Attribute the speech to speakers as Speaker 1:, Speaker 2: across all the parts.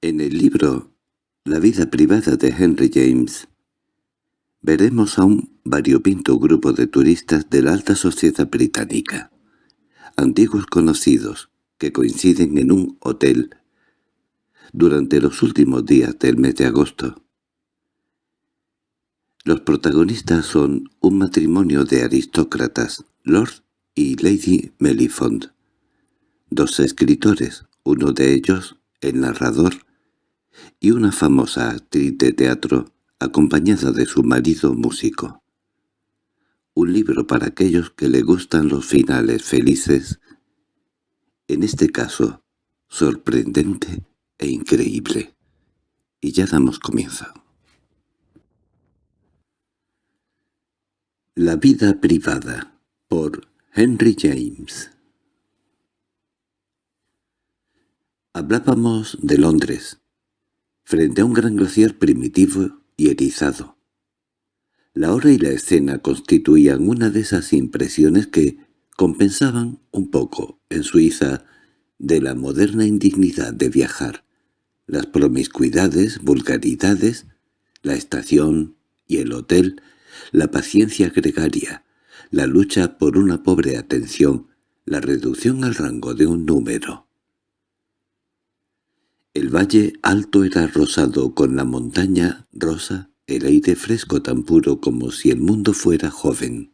Speaker 1: En el libro La vida privada de Henry James veremos a un variopinto grupo de turistas de la alta sociedad británica, antiguos conocidos, que coinciden en un hotel durante los últimos días del mes de agosto. Los protagonistas son un matrimonio de aristócratas, Lord y Lady Mellifont, dos escritores, uno de ellos, el narrador, y una famosa actriz de teatro acompañada de su marido músico. Un libro para aquellos que le gustan los finales felices, en este caso, sorprendente e increíble. Y ya damos comienzo. La vida privada, por Henry James Hablábamos de Londres, frente a un gran glaciar primitivo y erizado. La hora y la escena constituían una de esas impresiones que compensaban un poco, en Suiza, de la moderna indignidad de viajar, las promiscuidades, vulgaridades, la estación y el hotel, la paciencia gregaria, la lucha por una pobre atención, la reducción al rango de un número. El valle alto era rosado con la montaña rosa, el aire fresco tan puro como si el mundo fuera joven.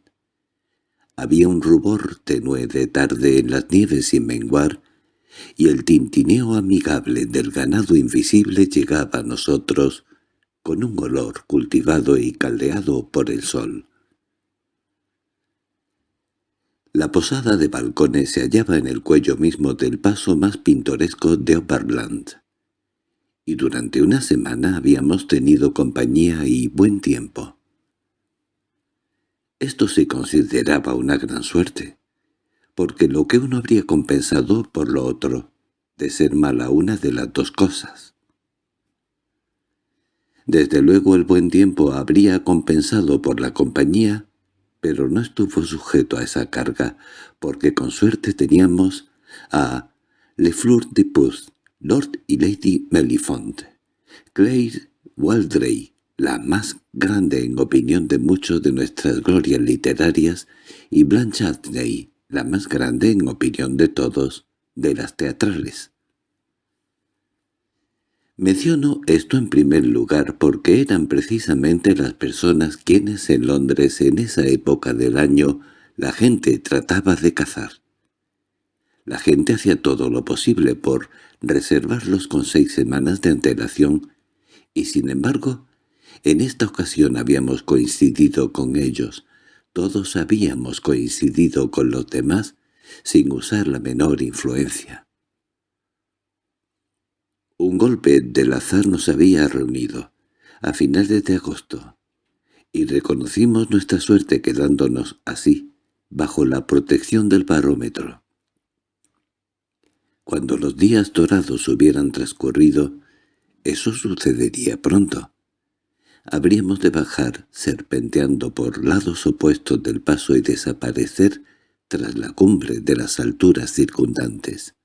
Speaker 1: Había un rubor tenue de tarde en las nieves sin menguar, y el tintineo amigable del ganado invisible llegaba a nosotros con un olor cultivado y caldeado por el sol. La posada de balcones se hallaba en el cuello mismo del paso más pintoresco de Oberland y durante una semana habíamos tenido compañía y buen tiempo. Esto se consideraba una gran suerte, porque lo que uno habría compensado por lo otro, de ser mala una de las dos cosas. Desde luego el buen tiempo habría compensado por la compañía, pero no estuvo sujeto a esa carga, porque con suerte teníamos a Le Fleur de Pouce, Lord y Lady Mellifont, Claire Waldray, la más grande en opinión de muchos de nuestras glorias literarias, y Blanche Atney, la más grande en opinión de todos, de las teatrales. Menciono esto en primer lugar porque eran precisamente las personas quienes en Londres en esa época del año la gente trataba de cazar. La gente hacía todo lo posible por reservarlos con seis semanas de antelación, y sin embargo, en esta ocasión habíamos coincidido con ellos, todos habíamos coincidido con los demás sin usar la menor influencia. Un golpe del azar nos había reunido, a finales de agosto, y reconocimos nuestra suerte quedándonos así, bajo la protección del barómetro. Cuando los días dorados hubieran transcurrido, eso sucedería pronto. Habríamos de bajar serpenteando por lados opuestos del paso y desaparecer tras la cumbre de las alturas circundantes.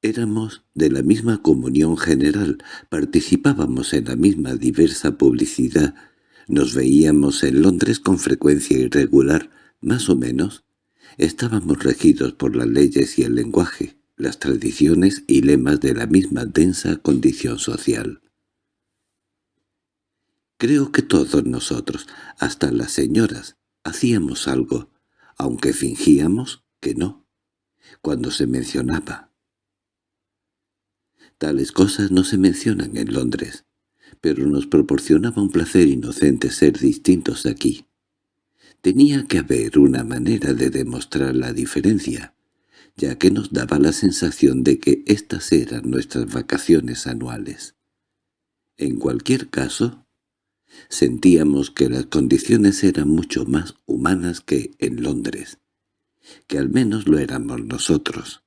Speaker 1: Éramos de la misma comunión general, participábamos en la misma diversa publicidad, nos veíamos en Londres con frecuencia irregular, más o menos, Estábamos regidos por las leyes y el lenguaje, las tradiciones y lemas de la misma densa condición social. Creo que todos nosotros, hasta las señoras, hacíamos algo, aunque fingíamos que no, cuando se mencionaba. Tales cosas no se mencionan en Londres, pero nos proporcionaba un placer inocente ser distintos aquí. Tenía que haber una manera de demostrar la diferencia, ya que nos daba la sensación de que estas eran nuestras vacaciones anuales. En cualquier caso, sentíamos que las condiciones eran mucho más humanas que en Londres, que al menos lo éramos nosotros.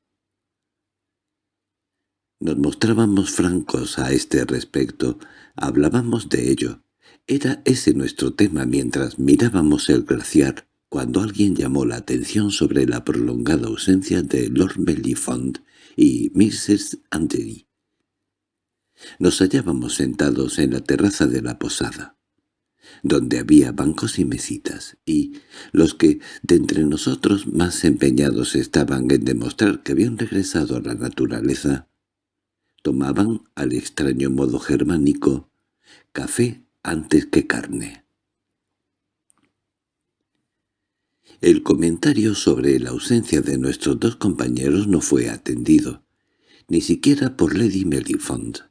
Speaker 1: Nos mostrábamos francos a este respecto, hablábamos de ello, era ese nuestro tema mientras mirábamos el glaciar, cuando alguien llamó la atención sobre la prolongada ausencia de Lord Mellifont y Mrs. Andery. Nos hallábamos sentados en la terraza de la posada, donde había bancos y mesitas, y los que de entre nosotros más empeñados estaban en demostrar que habían regresado a la naturaleza, tomaban, al extraño modo germánico, café antes que carne. El comentario sobre la ausencia de nuestros dos compañeros no fue atendido, ni siquiera por Lady Melifond,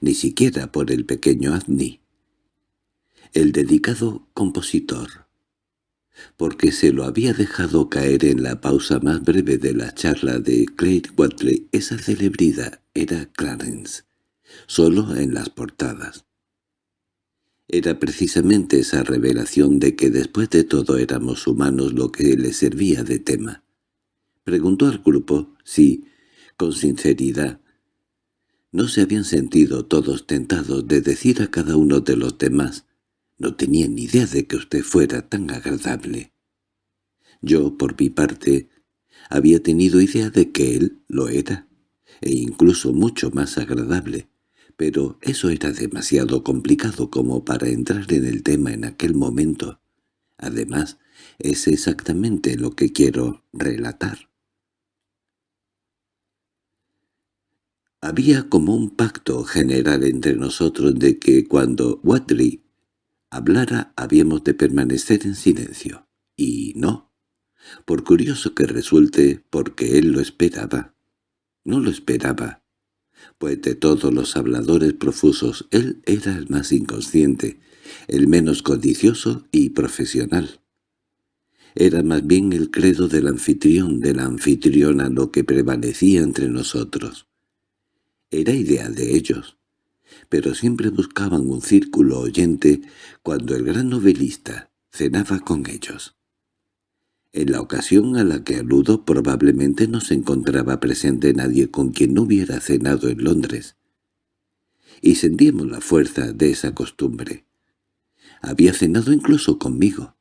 Speaker 1: ni siquiera por el pequeño Adney, el dedicado compositor, porque se lo había dejado caer en la pausa más breve de la charla de Claire Watley. Esa celebridad era Clarence, solo en las portadas. Era precisamente esa revelación de que después de todo éramos humanos lo que le servía de tema. Preguntó al grupo si, con sinceridad, no se habían sentido todos tentados de decir a cada uno de los demás «No tenía ni idea de que usted fuera tan agradable». Yo, por mi parte, había tenido idea de que él lo era, e incluso mucho más agradable, pero eso era demasiado complicado como para entrar en el tema en aquel momento. Además, es exactamente lo que quiero relatar. Había como un pacto general entre nosotros de que cuando Watley hablara habíamos de permanecer en silencio. Y no, por curioso que resulte, porque él lo esperaba. No lo esperaba, pues de todos los habladores profusos él era el más inconsciente, el menos codicioso y profesional. Era más bien el credo del anfitrión, de la anfitriona lo que prevalecía entre nosotros. Era idea de ellos, pero siempre buscaban un círculo oyente cuando el gran novelista cenaba con ellos. En la ocasión a la que aludo probablemente no se encontraba presente nadie con quien no hubiera cenado en Londres. Y sentíamos la fuerza de esa costumbre. Había cenado incluso conmigo.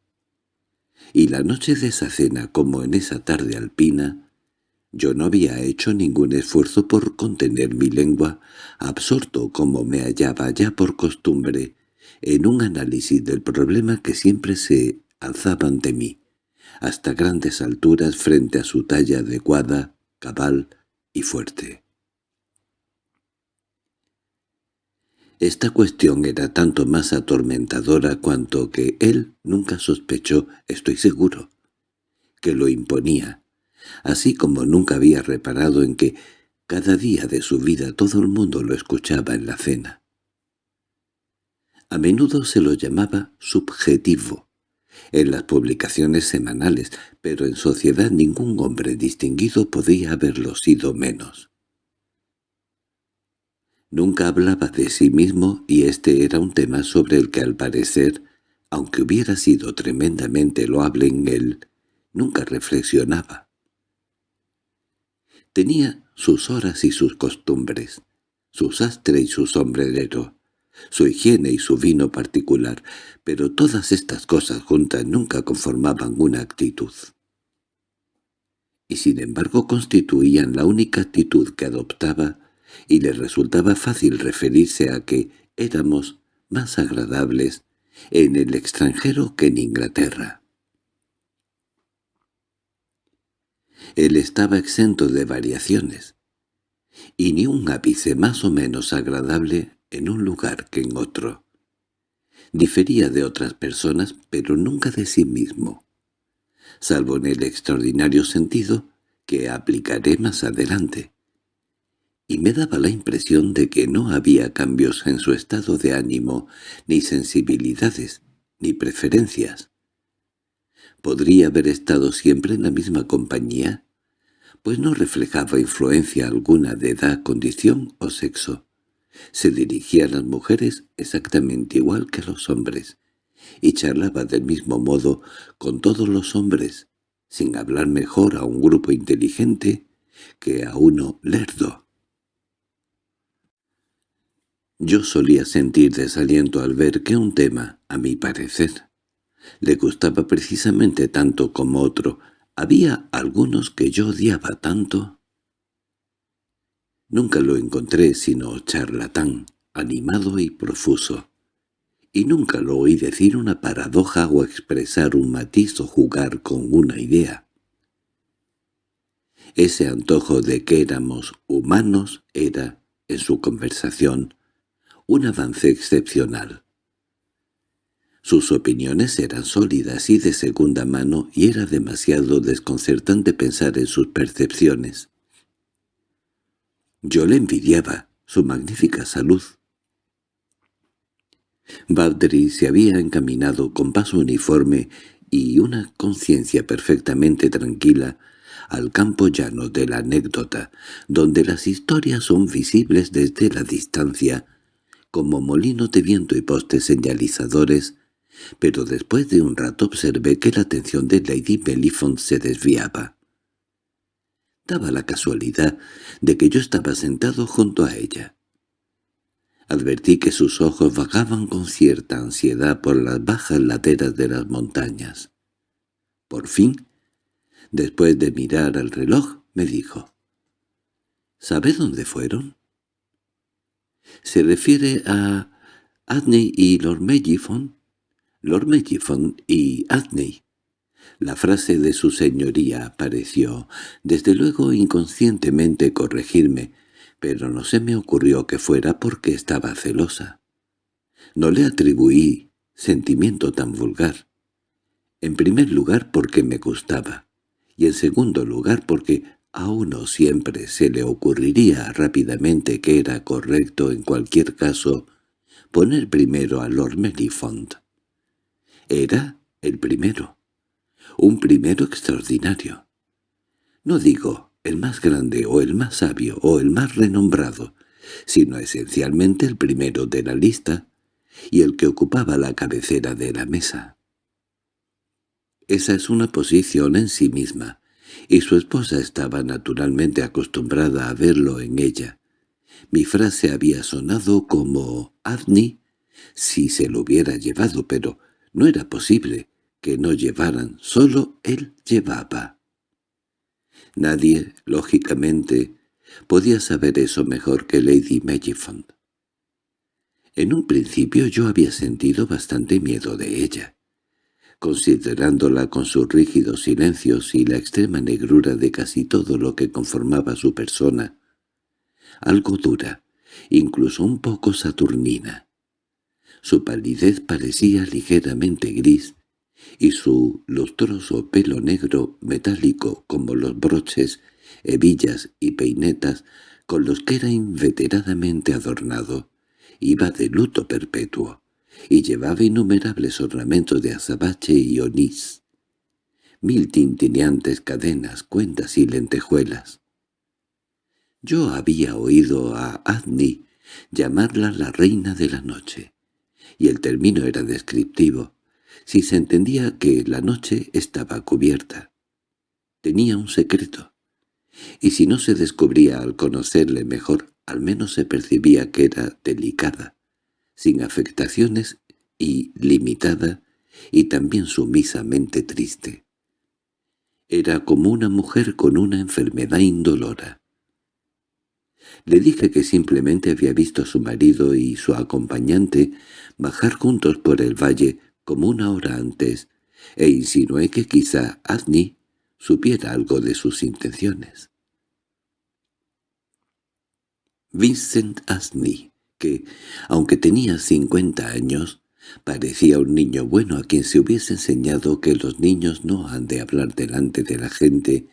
Speaker 1: Y la noche de esa cena, como en esa tarde alpina, yo no había hecho ningún esfuerzo por contener mi lengua, absorto como me hallaba ya por costumbre, en un análisis del problema que siempre se alzaba ante mí hasta grandes alturas frente a su talla adecuada, cabal y fuerte. Esta cuestión era tanto más atormentadora cuanto que él nunca sospechó, estoy seguro, que lo imponía, así como nunca había reparado en que cada día de su vida todo el mundo lo escuchaba en la cena. A menudo se lo llamaba subjetivo, en las publicaciones semanales, pero en sociedad ningún hombre distinguido podía haberlo sido menos. Nunca hablaba de sí mismo y este era un tema sobre el que al parecer, aunque hubiera sido tremendamente loable en él, nunca reflexionaba. Tenía sus horas y sus costumbres, su sastre y su sombrerero, su higiene y su vino particular, pero todas estas cosas juntas nunca conformaban una actitud. Y sin embargo constituían la única actitud que adoptaba, y le resultaba fácil referirse a que éramos más agradables en el extranjero que en Inglaterra. Él estaba exento de variaciones, y ni un ápice más o menos agradable en un lugar que en otro. Difería de otras personas, pero nunca de sí mismo, salvo en el extraordinario sentido que aplicaré más adelante. Y me daba la impresión de que no había cambios en su estado de ánimo, ni sensibilidades, ni preferencias. ¿Podría haber estado siempre en la misma compañía? Pues no reflejaba influencia alguna de edad, condición o sexo. Se dirigía a las mujeres exactamente igual que a los hombres, y charlaba del mismo modo con todos los hombres, sin hablar mejor a un grupo inteligente que a uno lerdo. Yo solía sentir desaliento al ver que un tema, a mi parecer, le gustaba precisamente tanto como otro. Había algunos que yo odiaba tanto Nunca lo encontré sino charlatán, animado y profuso. Y nunca lo oí decir una paradoja o expresar un matiz o jugar con una idea. Ese antojo de que éramos humanos era, en su conversación, un avance excepcional. Sus opiniones eran sólidas y de segunda mano y era demasiado desconcertante pensar en sus percepciones. Yo le envidiaba su magnífica salud. Baldry se había encaminado con paso uniforme y una conciencia perfectamente tranquila al campo llano de la anécdota, donde las historias son visibles desde la distancia, como molinos de viento y postes señalizadores, pero después de un rato observé que la atención de Lady Belifont se desviaba. Daba la casualidad de que yo estaba sentado junto a ella. Advertí que sus ojos vagaban con cierta ansiedad por las bajas laderas de las montañas. Por fin Después de mirar al reloj, me dijo, —¿Sabe dónde fueron? —¿Se refiere a Adney y Lord Mellifon? Lord Mellifon y Adney. La frase de su señoría pareció, desde luego inconscientemente corregirme, pero no se me ocurrió que fuera porque estaba celosa. No le atribuí sentimiento tan vulgar. En primer lugar porque me gustaba y en segundo lugar porque a uno siempre se le ocurriría rápidamente que era correcto en cualquier caso poner primero a Lord Melifont. Era el primero, un primero extraordinario. No digo el más grande o el más sabio o el más renombrado, sino esencialmente el primero de la lista y el que ocupaba la cabecera de la mesa. Esa es una posición en sí misma, y su esposa estaba naturalmente acostumbrada a verlo en ella. Mi frase había sonado como «Avni» si se lo hubiera llevado, pero no era posible que no llevaran, solo él llevaba. Nadie, lógicamente, podía saber eso mejor que Lady Mellifont. En un principio yo había sentido bastante miedo de ella considerándola con sus rígidos silencios y la extrema negrura de casi todo lo que conformaba su persona, algo dura, incluso un poco saturnina. Su palidez parecía ligeramente gris, y su lustroso pelo negro metálico como los broches, hebillas y peinetas con los que era inveteradamente adornado, iba de luto perpetuo y llevaba innumerables ornamentos de azabache y onís, mil tintineantes cadenas, cuentas y lentejuelas. Yo había oído a Adni llamarla la reina de la noche, y el término era descriptivo, si se entendía que la noche estaba cubierta. Tenía un secreto, y si no se descubría al conocerle mejor, al menos se percibía que era delicada, sin afectaciones y limitada, y también sumisamente triste. Era como una mujer con una enfermedad indolora. Le dije que simplemente había visto a su marido y su acompañante bajar juntos por el valle como una hora antes, e insinué que quizá Adni supiera algo de sus intenciones. Vincent Asney que, aunque tenía cincuenta años, parecía un niño bueno a quien se hubiese enseñado que los niños no han de hablar delante de la gente,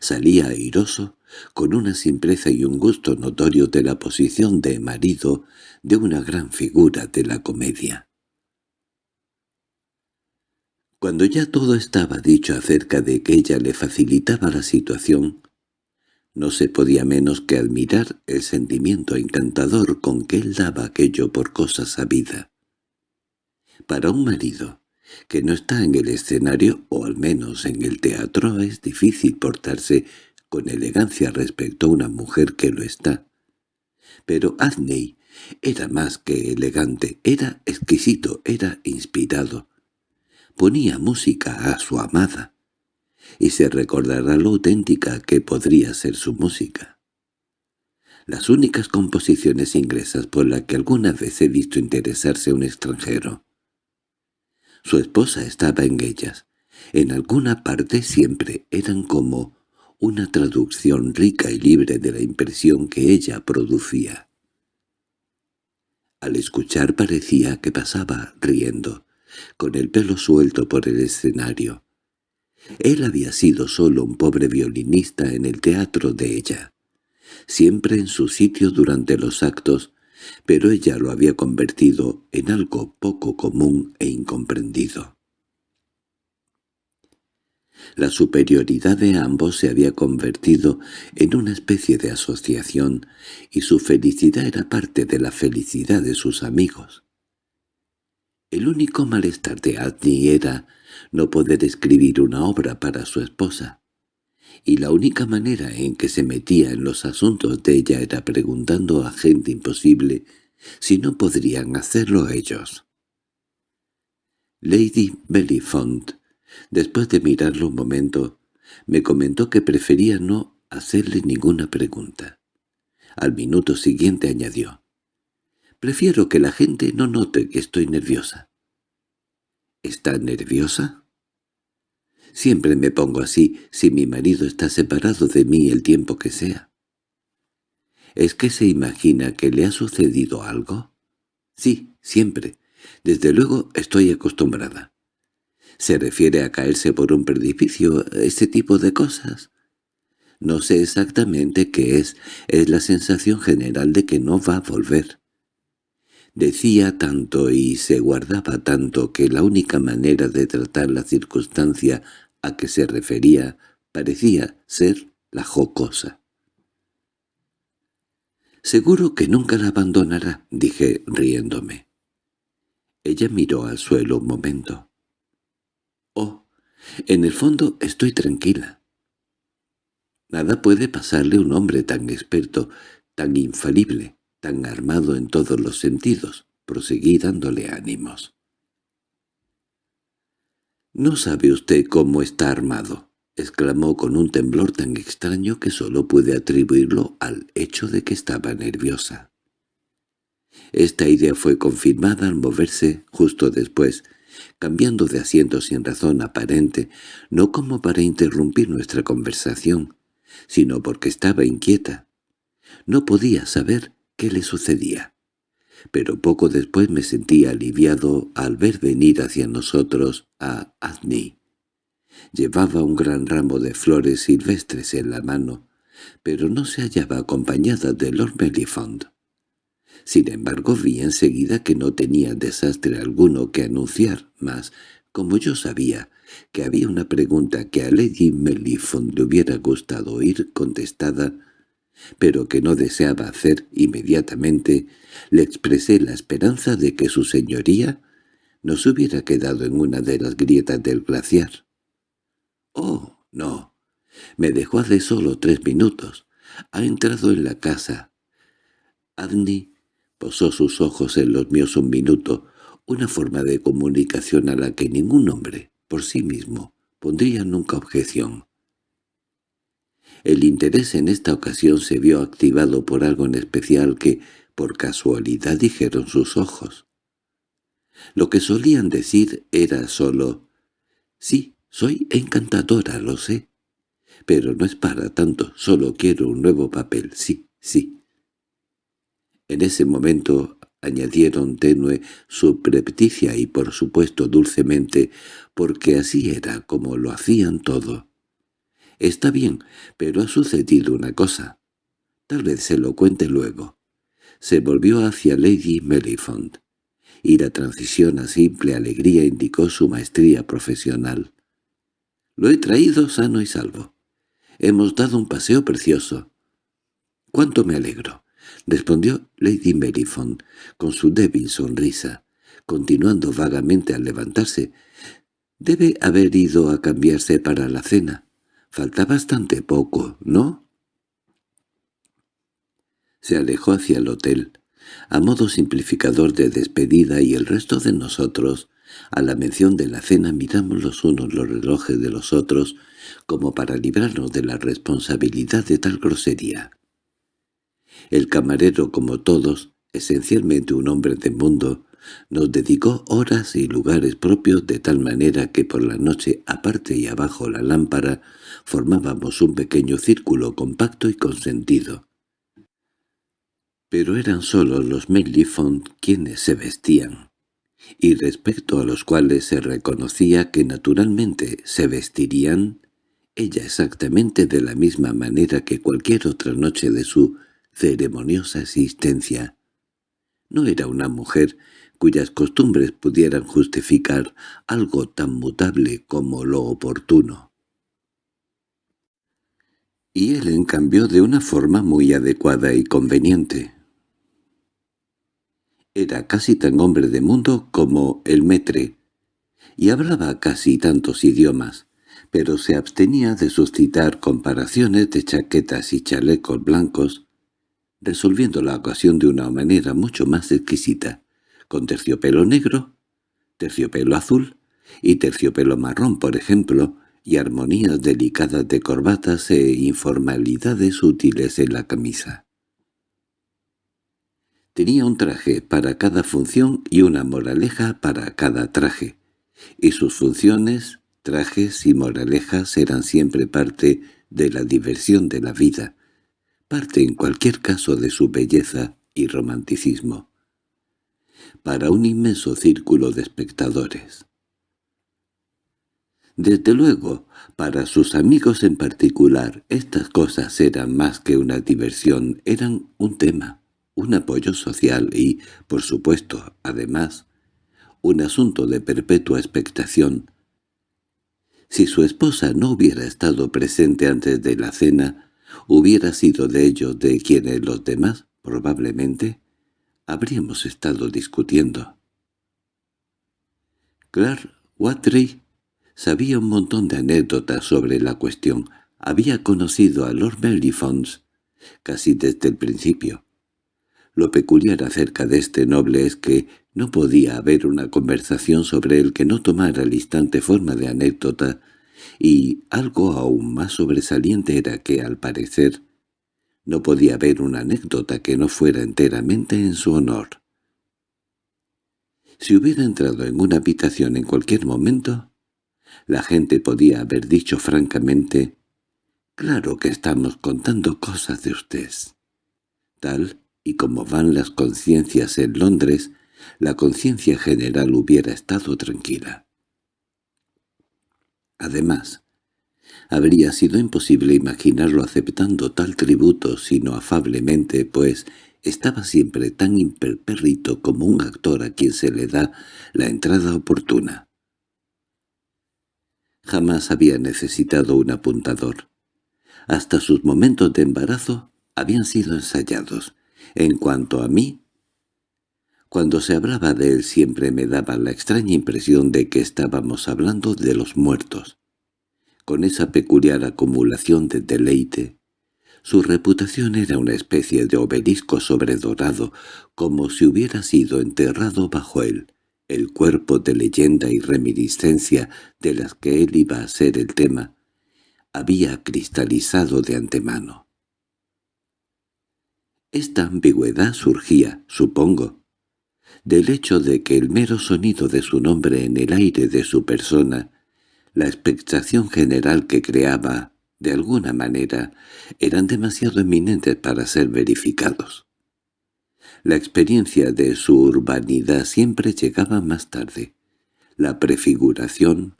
Speaker 1: salía airoso, con una simpleza y un gusto notorio de la posición de marido de una gran figura de la comedia. Cuando ya todo estaba dicho acerca de que ella le facilitaba la situación, no se podía menos que admirar el sentimiento encantador con que él daba aquello por cosa sabida. Para un marido que no está en el escenario o al menos en el teatro es difícil portarse con elegancia respecto a una mujer que lo está. Pero Adney era más que elegante, era exquisito, era inspirado. Ponía música a su amada, y se recordará lo auténtica que podría ser su música. las únicas composiciones inglesas por las que alguna vez he visto interesarse un extranjero. Su esposa estaba en ellas. En alguna parte siempre eran como una traducción rica y libre de la impresión que ella producía. Al escuchar parecía que pasaba riendo, con el pelo suelto por el escenario. Él había sido solo un pobre violinista en el teatro de ella, siempre en su sitio durante los actos, pero ella lo había convertido en algo poco común e incomprendido. La superioridad de ambos se había convertido en una especie de asociación, y su felicidad era parte de la felicidad de sus amigos. El único malestar de Adney era no poder escribir una obra para su esposa, y la única manera en que se metía en los asuntos de ella era preguntando a gente imposible si no podrían hacerlo ellos. Lady Bellyfont, después de mirarlo un momento, me comentó que prefería no hacerle ninguna pregunta. Al minuto siguiente añadió, «Prefiero que la gente no note que estoy nerviosa». ¿Está nerviosa? Siempre me pongo así si mi marido está separado de mí el tiempo que sea. ¿Es que se imagina que le ha sucedido algo? Sí, siempre. Desde luego estoy acostumbrada. ¿Se refiere a caerse por un precipicio, ese tipo de cosas? No sé exactamente qué es, es la sensación general de que no va a volver. Decía tanto y se guardaba tanto que la única manera de tratar la circunstancia a que se refería parecía ser la jocosa. «Seguro que nunca la abandonará», dije riéndome. Ella miró al suelo un momento. «Oh, en el fondo estoy tranquila. Nada puede pasarle a un hombre tan experto, tan infalible, tan armado en todos los sentidos», proseguí dándole ánimos. «No sabe usted cómo está armado», exclamó con un temblor tan extraño que solo pude atribuirlo al hecho de que estaba nerviosa. Esta idea fue confirmada al moverse justo después, cambiando de asiento sin razón aparente, no como para interrumpir nuestra conversación, sino porque estaba inquieta. No podía saber qué le sucedía. Pero poco después me sentí aliviado al ver venir hacia nosotros a Azni. Llevaba un gran ramo de flores silvestres en la mano, pero no se hallaba acompañada de Lord Mellifont. Sin embargo vi enseguida que no tenía desastre alguno que anunciar, mas, como yo sabía que había una pregunta que a Lady Mellifont le hubiera gustado oír contestada, pero que no deseaba hacer inmediatamente, le expresé la esperanza de que su señoría no se hubiera quedado en una de las grietas del glaciar. «Oh, no. Me dejó hace solo tres minutos. Ha entrado en la casa». Agni posó sus ojos en los míos un minuto, una forma de comunicación a la que ningún hombre, por sí mismo, pondría nunca objeción. El interés en esta ocasión se vio activado por algo en especial que, por casualidad, dijeron sus ojos. Lo que solían decir era solo «Sí, soy encantadora, lo sé. Pero no es para tanto, solo quiero un nuevo papel, sí, sí». En ese momento añadieron tenue, subrepticia y por supuesto dulcemente, porque así era como lo hacían todo. Está bien, pero ha sucedido una cosa. Tal vez se lo cuente luego. Se volvió hacia Lady Mellifont, y la transición a simple alegría indicó su maestría profesional. Lo he traído sano y salvo. Hemos dado un paseo precioso. —¡Cuánto me alegro! —respondió Lady Mellifont con su débil sonrisa, continuando vagamente al levantarse. —Debe haber ido a cambiarse para la cena. Falta bastante poco, ¿no? Se alejó hacia el hotel, a modo simplificador de despedida y el resto de nosotros, a la mención de la cena miramos los unos los relojes de los otros como para librarnos de la responsabilidad de tal grosería. El camarero, como todos, esencialmente un hombre de mundo, nos dedicó horas y lugares propios de tal manera que por la noche, aparte y abajo la lámpara, formábamos un pequeño círculo compacto y consentido. Pero eran solo los Mellifont quienes se vestían, y respecto a los cuales se reconocía que naturalmente se vestirían, ella exactamente de la misma manera que cualquier otra noche de su ceremoniosa existencia. No era una mujer cuyas costumbres pudieran justificar algo tan mutable como lo oportuno. Y él en cambio de una forma muy adecuada y conveniente. Era casi tan hombre de mundo como el metre, y hablaba casi tantos idiomas, pero se abstenía de suscitar comparaciones de chaquetas y chalecos blancos, resolviendo la ocasión de una manera mucho más exquisita, con terciopelo negro, terciopelo azul y terciopelo marrón, por ejemplo, y armonías delicadas de corbatas e informalidades útiles en la camisa. Tenía un traje para cada función y una moraleja para cada traje, y sus funciones, trajes y moralejas eran siempre parte de la diversión de la vida, parte en cualquier caso de su belleza y romanticismo, para un inmenso círculo de espectadores. Desde luego, para sus amigos en particular, estas cosas eran más que una diversión, eran un tema un apoyo social y, por supuesto, además, un asunto de perpetua expectación. Si su esposa no hubiera estado presente antes de la cena, hubiera sido de ellos de quienes los demás, probablemente, habríamos estado discutiendo. Clark Watrey sabía un montón de anécdotas sobre la cuestión. Había conocido a Lord Mellifons casi desde el principio. Lo peculiar acerca de este noble es que no podía haber una conversación sobre él que no tomara al instante forma de anécdota, y algo aún más sobresaliente era que, al parecer, no podía haber una anécdota que no fuera enteramente en su honor. Si hubiera entrado en una habitación en cualquier momento, la gente podía haber dicho francamente, «Claro que estamos contando cosas de usted». Tal y como van las conciencias en Londres, la conciencia general hubiera estado tranquila. Además, habría sido imposible imaginarlo aceptando tal tributo sino afablemente, pues estaba siempre tan imperpérrito como un actor a quien se le da la entrada oportuna. Jamás había necesitado un apuntador. Hasta sus momentos de embarazo habían sido ensayados, en cuanto a mí, cuando se hablaba de él siempre me daba la extraña impresión de que estábamos hablando de los muertos. Con esa peculiar acumulación de deleite, su reputación era una especie de obelisco sobredorado, como si hubiera sido enterrado bajo él el cuerpo de leyenda y reminiscencia de las que él iba a ser el tema, había cristalizado de antemano. Esta ambigüedad surgía, supongo, del hecho de que el mero sonido de su nombre en el aire de su persona, la expectación general que creaba, de alguna manera, eran demasiado eminentes para ser verificados. La experiencia de su urbanidad siempre llegaba más tarde. La prefiguración,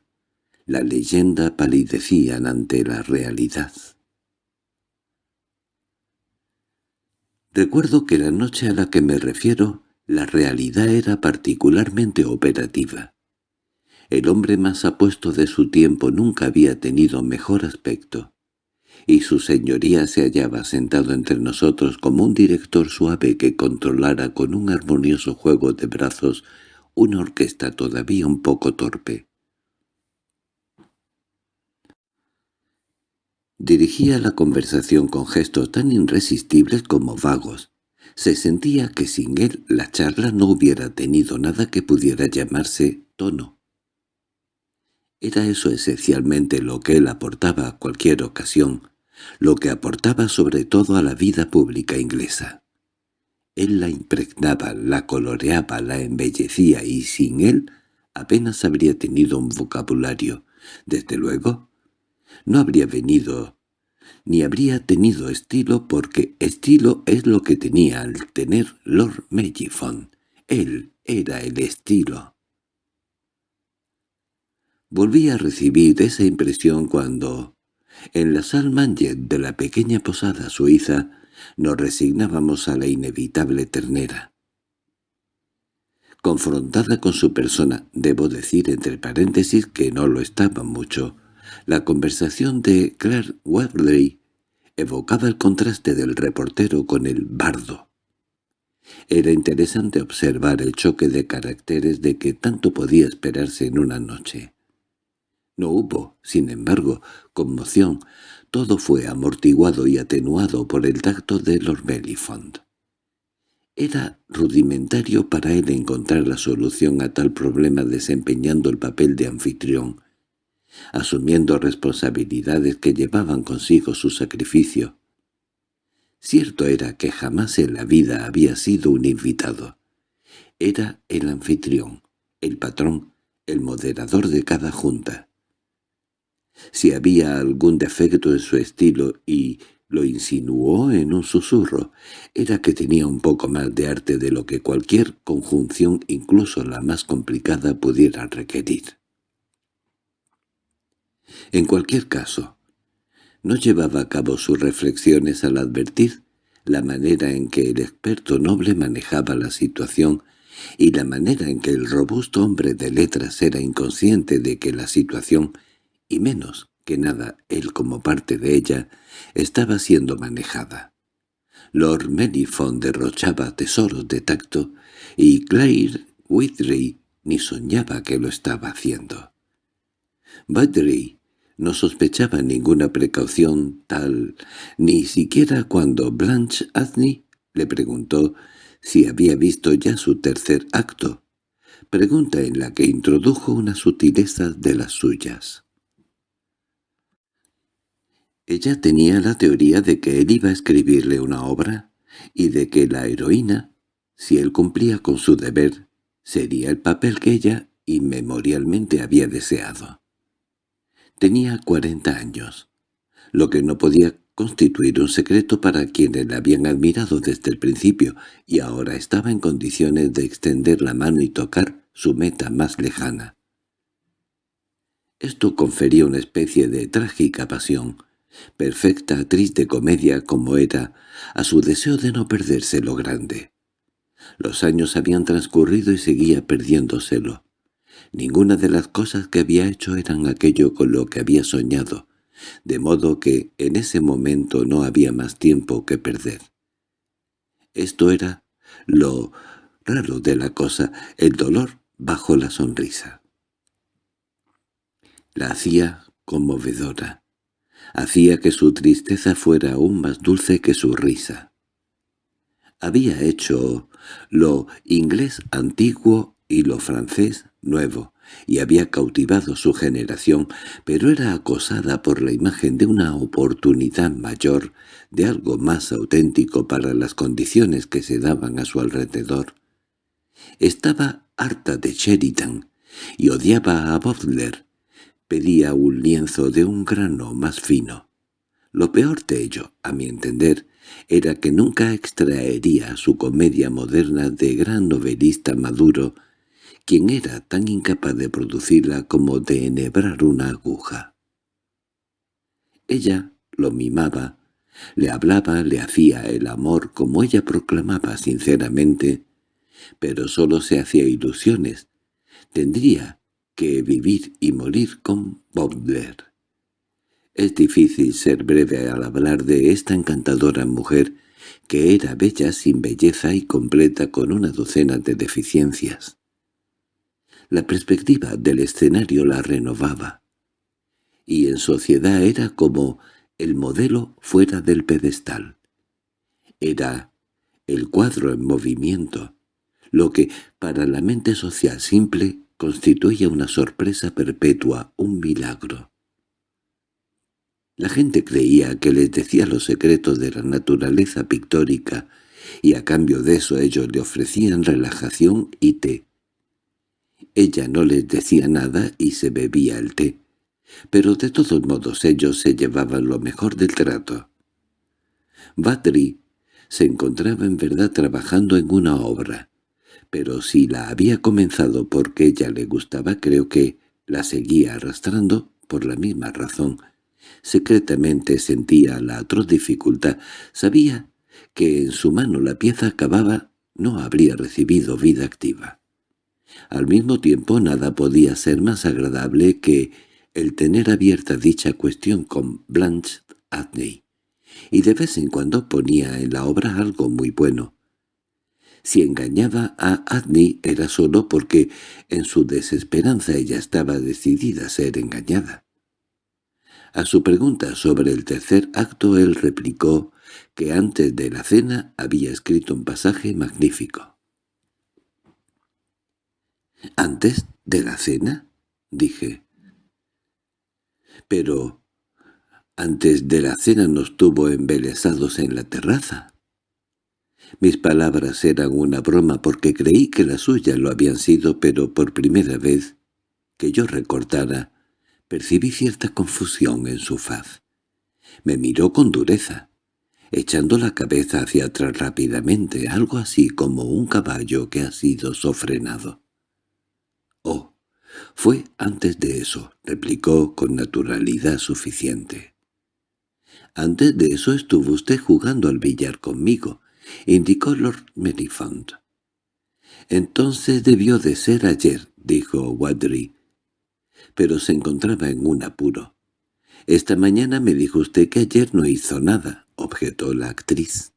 Speaker 1: la leyenda palidecían ante la realidad. Recuerdo que la noche a la que me refiero, la realidad era particularmente operativa. El hombre más apuesto de su tiempo nunca había tenido mejor aspecto, y su señoría se hallaba sentado entre nosotros como un director suave que controlara con un armonioso juego de brazos una orquesta todavía un poco torpe. Dirigía la conversación con gestos tan irresistibles como vagos. Se sentía que sin él la charla no hubiera tenido nada que pudiera llamarse tono. Era eso esencialmente lo que él aportaba a cualquier ocasión, lo que aportaba sobre todo a la vida pública inglesa. Él la impregnaba, la coloreaba, la embellecía y sin él apenas habría tenido un vocabulario. Desde luego, no habría venido ni habría tenido estilo porque estilo es lo que tenía al tener Lord Mellifont. Él era el estilo. Volví a recibir esa impresión cuando, en la Salmanger de la pequeña posada suiza, nos resignábamos a la inevitable ternera. Confrontada con su persona, debo decir entre paréntesis que no lo estaba mucho, la conversación de Claire Webley evocaba el contraste del reportero con el bardo. Era interesante observar el choque de caracteres de que tanto podía esperarse en una noche. No hubo, sin embargo, conmoción, todo fue amortiguado y atenuado por el tacto de Lord Mellifont. Era rudimentario para él encontrar la solución a tal problema desempeñando el papel de anfitrión, asumiendo responsabilidades que llevaban consigo su sacrificio. Cierto era que jamás en la vida había sido un invitado. Era el anfitrión, el patrón, el moderador de cada junta. Si había algún defecto en su estilo y lo insinuó en un susurro, era que tenía un poco más de arte de lo que cualquier conjunción, incluso la más complicada, pudiera requerir. En cualquier caso, no llevaba a cabo sus reflexiones al advertir la manera en que el experto noble manejaba la situación y la manera en que el robusto hombre de letras era inconsciente de que la situación, y menos que nada él como parte de ella, estaba siendo manejada. Lord Melifont derrochaba tesoros de tacto y Claire Witry ni soñaba que lo estaba haciendo. Witry no sospechaba ninguna precaución tal, ni siquiera cuando Blanche Adney le preguntó si había visto ya su tercer acto, pregunta en la que introdujo una sutileza de las suyas. Ella tenía la teoría de que él iba a escribirle una obra y de que la heroína, si él cumplía con su deber, sería el papel que ella inmemorialmente había deseado. Tenía cuarenta años, lo que no podía constituir un secreto para quienes la habían admirado desde el principio, y ahora estaba en condiciones de extender la mano y tocar su meta más lejana. Esto confería una especie de trágica pasión, perfecta actriz de comedia como era, a su deseo de no perderse lo grande. Los años habían transcurrido y seguía perdiéndoselo. Ninguna de las cosas que había hecho eran aquello con lo que había soñado, de modo que en ese momento no había más tiempo que perder. Esto era lo raro de la cosa, el dolor bajo la sonrisa. La hacía conmovedora. Hacía que su tristeza fuera aún más dulce que su risa. Había hecho lo inglés antiguo y lo francés nuevo, y había cautivado su generación, pero era acosada por la imagen de una oportunidad mayor, de algo más auténtico para las condiciones que se daban a su alrededor. Estaba harta de Sheridan, y odiaba a Butler. Pedía un lienzo de un grano más fino. Lo peor de ello, a mi entender, era que nunca extraería su comedia moderna de gran novelista maduro quien era tan incapaz de producirla como de enhebrar una aguja. Ella lo mimaba, le hablaba, le hacía el amor como ella proclamaba sinceramente, pero solo se hacía ilusiones. Tendría que vivir y morir con Baudelaire. Es difícil ser breve al hablar de esta encantadora mujer que era bella sin belleza y completa con una docena de deficiencias. La perspectiva del escenario la renovaba. Y en sociedad era como el modelo fuera del pedestal. Era el cuadro en movimiento, lo que para la mente social simple constituía una sorpresa perpetua, un milagro. La gente creía que les decía los secretos de la naturaleza pictórica y a cambio de eso ellos le ofrecían relajación y té. Ella no les decía nada y se bebía el té, pero de todos modos ellos se llevaban lo mejor del trato. Badri se encontraba en verdad trabajando en una obra, pero si la había comenzado porque ella le gustaba creo que la seguía arrastrando por la misma razón. Secretamente sentía la atroz dificultad, sabía que en su mano la pieza acababa no habría recibido vida activa. Al mismo tiempo nada podía ser más agradable que el tener abierta dicha cuestión con Blanche Adney, y de vez en cuando ponía en la obra algo muy bueno. Si engañaba a Adney era solo porque en su desesperanza ella estaba decidida a ser engañada. A su pregunta sobre el tercer acto él replicó que antes de la cena había escrito un pasaje magnífico. —¿Antes de la cena? —dije. —Pero antes de la cena nos tuvo embelesados en la terraza. Mis palabras eran una broma porque creí que las suyas lo habían sido, pero por primera vez que yo recordara, percibí cierta confusión en su faz. Me miró con dureza, echando la cabeza hacia atrás rápidamente, algo así como un caballo que ha sido sofrenado. —Oh, fue antes de eso —replicó con naturalidad suficiente. —Antes de eso estuvo usted jugando al billar conmigo —indicó Lord Merifont. —Entonces debió de ser ayer —dijo Wadri pero se encontraba en un apuro. «Esta mañana me dijo usted que ayer no hizo nada», objetó la actriz.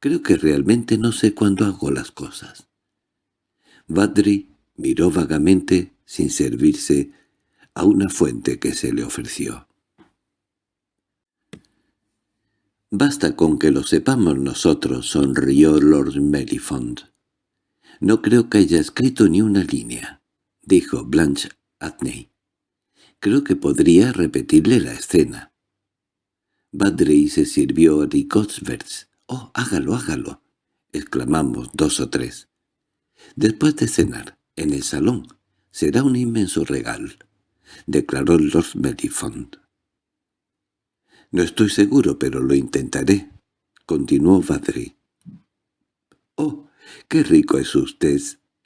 Speaker 1: «Creo que realmente no sé cuándo hago las cosas». Badri miró vagamente, sin servirse, a una fuente que se le ofreció. «Basta con que lo sepamos nosotros», sonrió Lord Melifond. «No creo que haya escrito ni una línea», dijo Blanche Adney. Creo que podría repetirle la escena. Badri se sirvió ricotsverts. —¡Oh, hágalo, hágalo! —exclamamos dos o tres. Después de cenar, en el salón, será un inmenso regalo —declaró Lord Melifont. —No estoy seguro, pero lo intentaré —continuó Badri. —Oh, qué rico es usted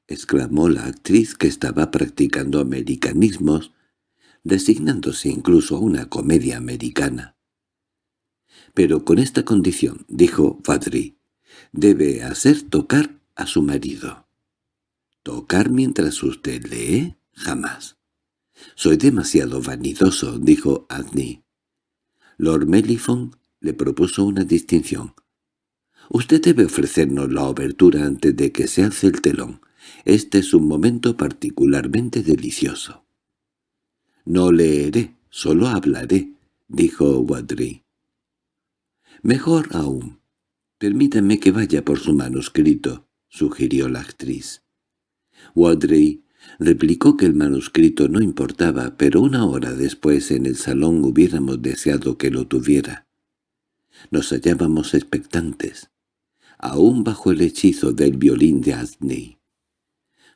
Speaker 1: —exclamó la actriz que estaba practicando americanismos, designándose incluso a una comedia americana. —Pero con esta condición —dijo Fadri—, debe hacer tocar a su marido. —¿Tocar mientras usted lee? Jamás. —Soy demasiado vanidoso —dijo Adney. Lord Melifon le propuso una distinción. —Usted debe ofrecernos la obertura antes de que se alce el telón. Este es un momento particularmente delicioso. —No leeré, solo hablaré —dijo Wadri. —Mejor aún. Permítame que vaya por su manuscrito —sugirió la actriz. Wadri replicó que el manuscrito no importaba, pero una hora después en el salón hubiéramos deseado que lo tuviera. Nos hallábamos expectantes, aún bajo el hechizo del violín de Asney.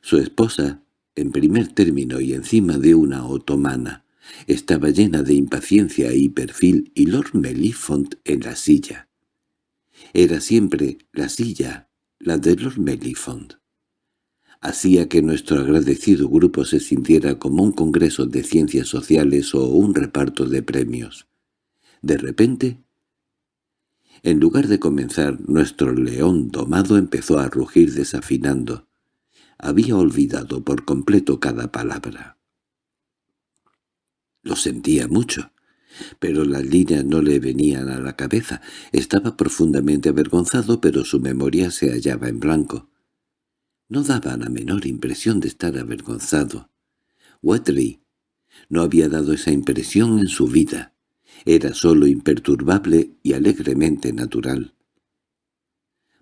Speaker 1: Su esposa, en primer término y encima de una otomana, estaba llena de impaciencia y perfil y Lord Melifont en la silla. Era siempre la silla, la de Lord Melifont. Hacía que nuestro agradecido grupo se sintiera como un congreso de ciencias sociales o un reparto de premios. De repente, en lugar de comenzar, nuestro león domado empezó a rugir desafinando había olvidado por completo cada palabra. Lo sentía mucho, pero las líneas no le venían a la cabeza. Estaba profundamente avergonzado, pero su memoria se hallaba en blanco. No daba la menor impresión de estar avergonzado. Watley no había dado esa impresión en su vida. Era solo imperturbable y alegremente natural.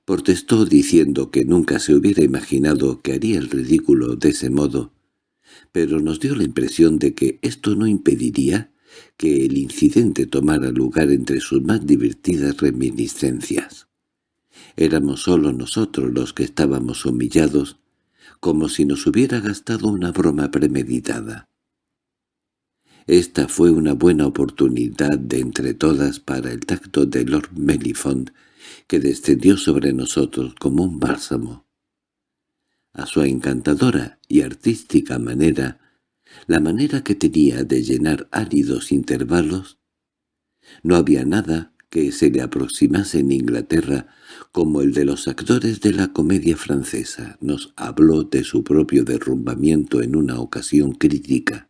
Speaker 1: Protestó diciendo que nunca se hubiera imaginado que haría el ridículo de ese modo, pero nos dio la impresión de que esto no impediría que el incidente tomara lugar entre sus más divertidas reminiscencias. Éramos solo nosotros los que estábamos humillados, como si nos hubiera gastado una broma premeditada. Esta fue una buena oportunidad de entre todas para el tacto de Lord Mellifont, que descendió sobre nosotros como un bálsamo. A su encantadora y artística manera, la manera que tenía de llenar áridos intervalos, no había nada que se le aproximase en Inglaterra como el de los actores de la comedia francesa. Nos habló de su propio derrumbamiento en una ocasión crítica,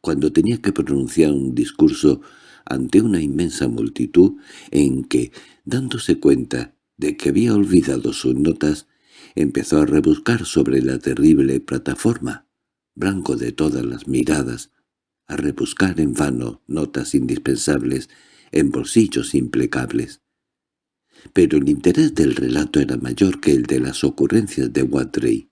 Speaker 1: cuando tenía que pronunciar un discurso ante una inmensa multitud en que, dándose cuenta de que había olvidado sus notas, empezó a rebuscar sobre la terrible plataforma, blanco de todas las miradas, a rebuscar en vano notas indispensables en bolsillos implacables. Pero el interés del relato era mayor que el de las ocurrencias de Watrey,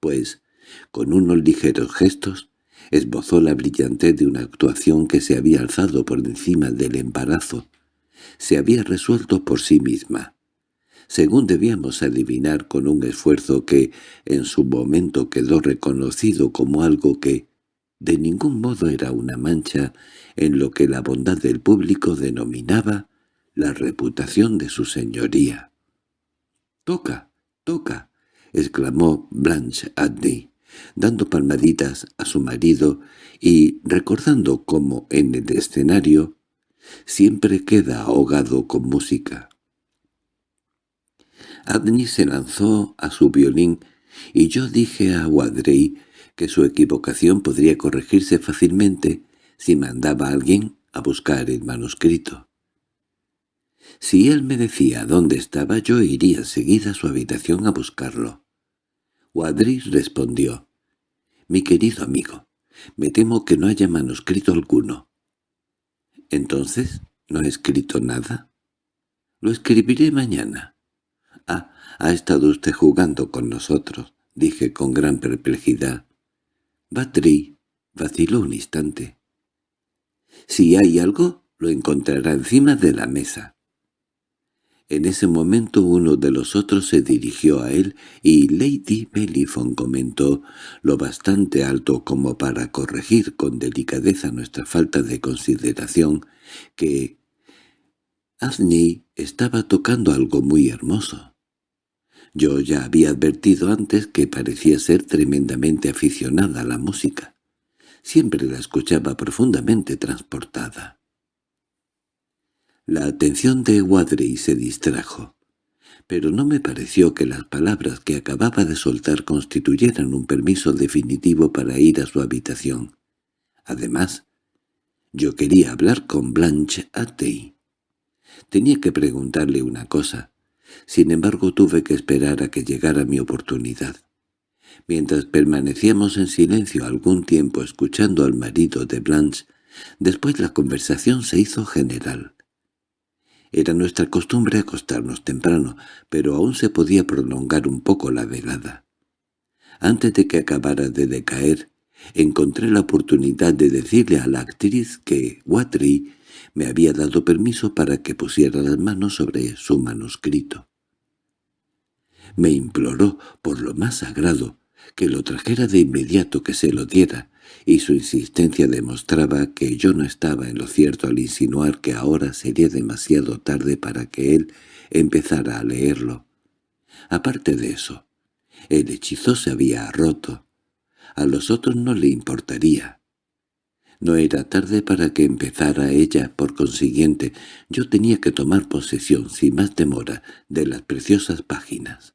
Speaker 1: pues, con unos ligeros gestos, esbozó la brillantez de una actuación que se había alzado por encima del embarazo, se había resuelto por sí misma, según debíamos adivinar con un esfuerzo que en su momento quedó reconocido como algo que de ningún modo era una mancha en lo que la bondad del público denominaba la reputación de su señoría. «¡Toca! ¡Toca!» exclamó Blanche Adney, dando palmaditas a su marido y recordando cómo en el escenario siempre queda ahogado con música. Adney se lanzó a su violín y yo dije a Wadrey que su equivocación podría corregirse fácilmente si mandaba a alguien a buscar el manuscrito. Si él me decía dónde estaba, yo iría enseguida a su habitación a buscarlo. Wadris respondió, «Mi querido amigo, me temo que no haya manuscrito alguno». «¿Entonces no he escrito nada?» «Lo escribiré mañana». «Ah, ha estado usted jugando con nosotros», dije con gran perplejidad. Batri vaciló un instante. Si hay algo, lo encontrará encima de la mesa. En ese momento uno de los otros se dirigió a él y Lady Mellifon comentó, lo bastante alto como para corregir con delicadeza nuestra falta de consideración, que Azney estaba tocando algo muy hermoso. Yo ya había advertido antes que parecía ser tremendamente aficionada a la música. Siempre la escuchaba profundamente transportada. La atención de Wadley se distrajo, pero no me pareció que las palabras que acababa de soltar constituyeran un permiso definitivo para ir a su habitación. Además, yo quería hablar con Blanche Attey. Tenía que preguntarle una cosa, sin embargo tuve que esperar a que llegara mi oportunidad. Mientras permanecíamos en silencio algún tiempo escuchando al marido de Blanche, después la conversación se hizo general. Era nuestra costumbre acostarnos temprano, pero aún se podía prolongar un poco la velada. Antes de que acabara de decaer, encontré la oportunidad de decirle a la actriz que Watry me había dado permiso para que pusiera las manos sobre su manuscrito. Me imploró, por lo más sagrado, que lo trajera de inmediato que se lo diera, y su insistencia demostraba que yo no estaba en lo cierto al insinuar que ahora sería demasiado tarde para que él empezara a leerlo. Aparte de eso, el hechizo se había roto. A los otros no le importaría. No era tarde para que empezara ella, por consiguiente, yo tenía que tomar posesión, sin más demora, de las preciosas páginas.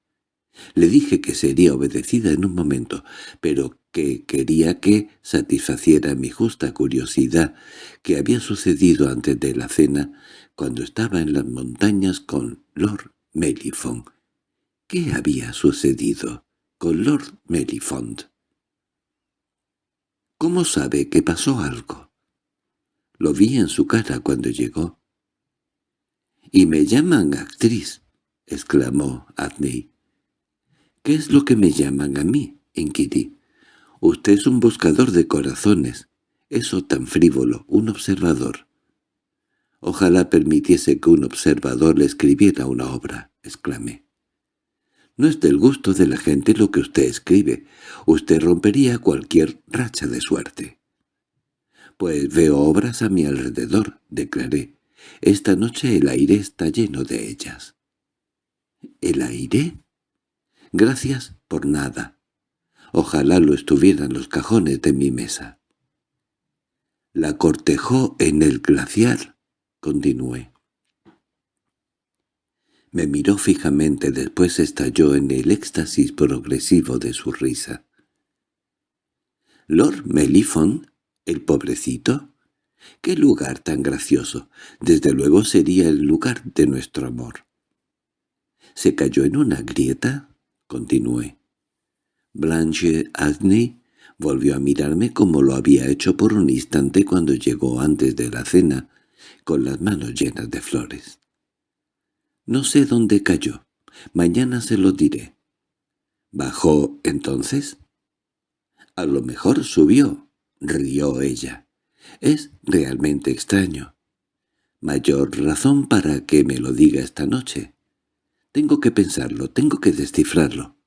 Speaker 1: Le dije que sería obedecida en un momento, pero que quería que satisfaciera mi justa curiosidad que había sucedido antes de la cena, cuando estaba en las montañas con Lord Mellifont. ¿Qué había sucedido con Lord Mellifont? ¿Cómo sabe que pasó algo? Lo vi en su cara cuando llegó. —¡Y me llaman actriz! —exclamó Adney. —¿Qué es lo que me llaman a mí? —inquirí. —Usted es un buscador de corazones. Eso tan frívolo, un observador. Ojalá permitiese que un observador le escribiera una obra. —exclamé. —No es del gusto de la gente lo que usted escribe. Usted rompería cualquier racha de suerte. —Pues veo obras a mi alrededor —declaré. Esta noche el aire está lleno de ellas. —¿El aire? Gracias por nada. Ojalá lo estuvieran los cajones de mi mesa. La cortejó en el glaciar, continué. Me miró fijamente, después estalló en el éxtasis progresivo de su risa. —¿Lord Melifon? ¿El pobrecito? —¡Qué lugar tan gracioso! Desde luego sería el lugar de nuestro amor. —¿Se cayó en una grieta? —continué. Blanche Adney volvió a mirarme como lo había hecho por un instante cuando llegó antes de la cena, con las manos llenas de flores. No sé dónde cayó. Mañana se lo diré. ¿Bajó entonces? A lo mejor subió, rió ella. Es realmente extraño. Mayor razón para que me lo diga esta noche. Tengo que pensarlo, tengo que descifrarlo.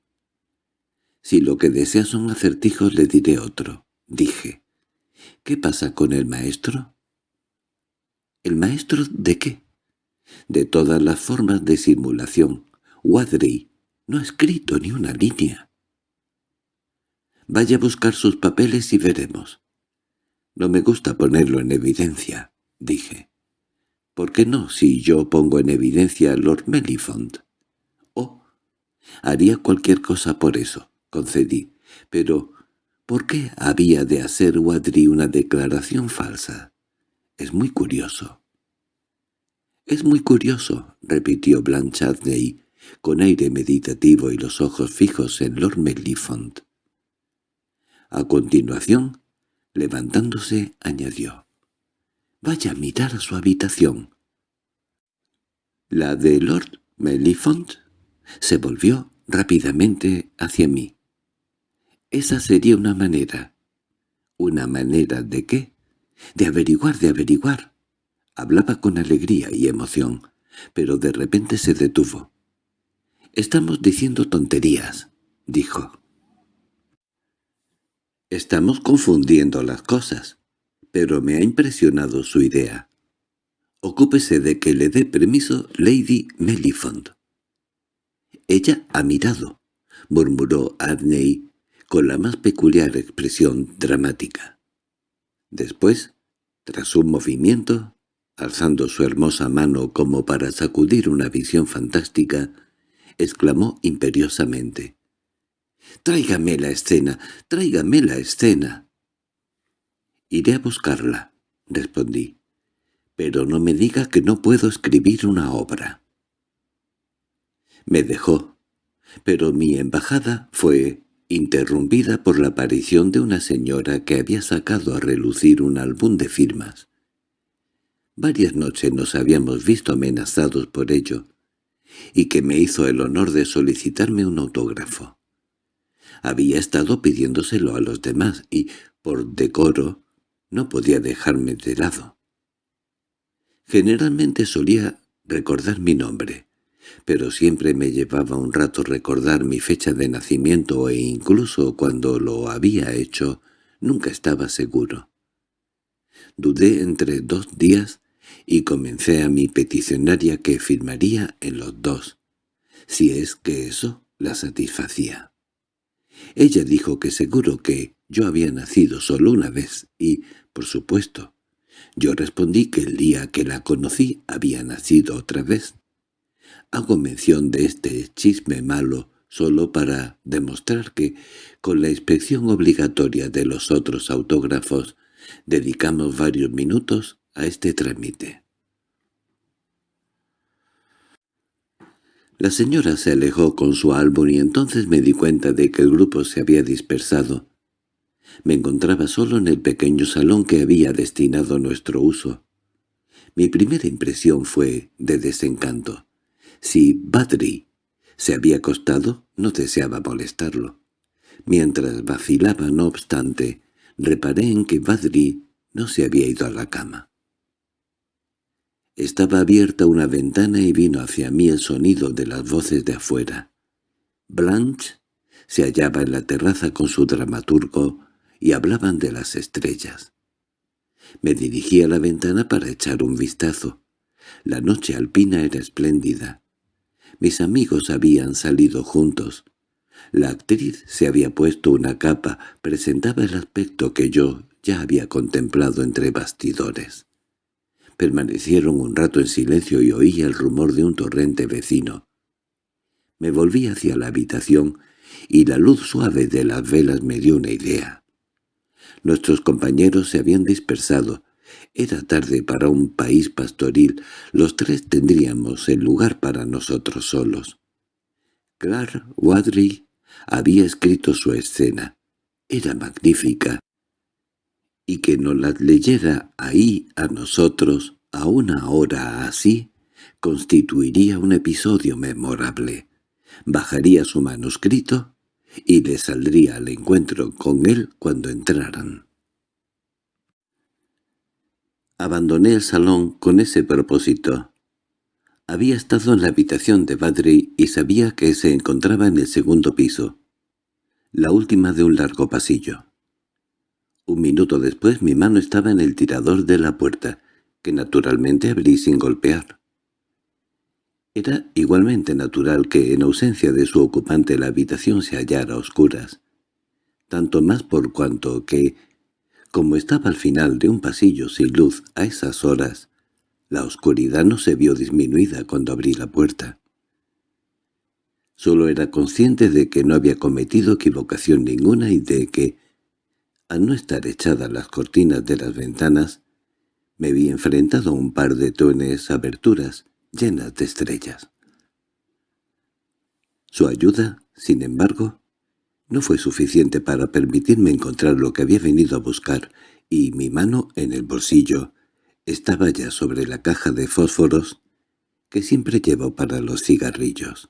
Speaker 1: Si lo que desea son acertijos le diré otro, dije. ¿Qué pasa con el maestro? ¿El maestro de qué? de todas las formas de simulación. Wadri no ha escrito ni una línea. Vaya a buscar sus papeles y veremos. No me gusta ponerlo en evidencia, dije. ¿Por qué no si yo pongo en evidencia a Lord Mellifont? Haría cualquier cosa por eso, concedí. Pero, ¿por qué había de hacer Wadri una declaración falsa? Es muy curioso. —Es muy curioso —repitió Blanchardney, con aire meditativo y los ojos fijos en Lord Mellifont. A continuación, levantándose, añadió. —Vaya a mirar a su habitación. La de Lord Mellifont se volvió rápidamente hacia mí. Esa sería una manera. ¿Una manera de qué? De averiguar, de averiguar. Hablaba con alegría y emoción, pero de repente se detuvo. «Estamos diciendo tonterías», dijo. «Estamos confundiendo las cosas, pero me ha impresionado su idea. Ocúpese de que le dé permiso Lady Mellifont». «Ella ha mirado», murmuró Adney con la más peculiar expresión dramática. Después, tras un movimiento, alzando su hermosa mano como para sacudir una visión fantástica, exclamó imperiosamente. —¡Tráigame la escena! ¡Tráigame la escena! —Iré a buscarla —respondí—, pero no me diga que no puedo escribir una obra. Me dejó, pero mi embajada fue interrumpida por la aparición de una señora que había sacado a relucir un álbum de firmas. Varias noches nos habíamos visto amenazados por ello, y que me hizo el honor de solicitarme un autógrafo. Había estado pidiéndoselo a los demás y, por decoro, no podía dejarme de lado. Generalmente solía recordar mi nombre, pero siempre me llevaba un rato recordar mi fecha de nacimiento e incluso cuando lo había hecho nunca estaba seguro. Dudé entre dos días y comencé a mi peticionaria que firmaría en los dos, si es que eso la satisfacía. Ella dijo que seguro que yo había nacido solo una vez y, por supuesto, yo respondí que el día que la conocí había nacido otra vez. Hago mención de este chisme malo solo para demostrar que, con la inspección obligatoria de los otros autógrafos, dedicamos varios minutos a este trámite. La señora se alejó con su álbum y entonces me di cuenta de que el grupo se había dispersado. Me encontraba solo en el pequeño salón que había destinado a nuestro uso. Mi primera impresión fue de desencanto. Si Badri se había acostado, no deseaba molestarlo. Mientras vacilaba, no obstante, reparé en que Badri no se había ido a la cama. Estaba abierta una ventana y vino hacia mí el sonido de las voces de afuera. Blanche se hallaba en la terraza con su dramaturgo y hablaban de las estrellas. Me dirigí a la ventana para echar un vistazo. La noche alpina era espléndida. Mis amigos habían salido juntos. La actriz se había puesto una capa, presentaba el aspecto que yo ya había contemplado entre bastidores. Permanecieron un rato en silencio y oí el rumor de un torrente vecino. Me volví hacia la habitación y la luz suave de las velas me dio una idea. Nuestros compañeros se habían dispersado. Era tarde para un país pastoril. Los tres tendríamos el lugar para nosotros solos. Clark Wadley había escrito su escena. Era magnífica. Y que nos la leyera ahí a nosotros, a una hora así, constituiría un episodio memorable. Bajaría su manuscrito y le saldría al encuentro con él cuando entraran. Abandoné el salón con ese propósito. Había estado en la habitación de Badri y sabía que se encontraba en el segundo piso, la última de un largo pasillo. Un minuto después mi mano estaba en el tirador de la puerta, que naturalmente abrí sin golpear. Era igualmente natural que en ausencia de su ocupante la habitación se hallara a oscuras, tanto más por cuanto que, como estaba al final de un pasillo sin luz a esas horas, la oscuridad no se vio disminuida cuando abrí la puerta. Solo era consciente de que no había cometido equivocación ninguna y de que, al no estar echadas las cortinas de las ventanas, me vi enfrentado a un par de tones aberturas llenas de estrellas. Su ayuda, sin embargo, no fue suficiente para permitirme encontrar lo que había venido a buscar, y mi mano en el bolsillo estaba ya sobre la caja de fósforos que siempre llevo para los cigarrillos.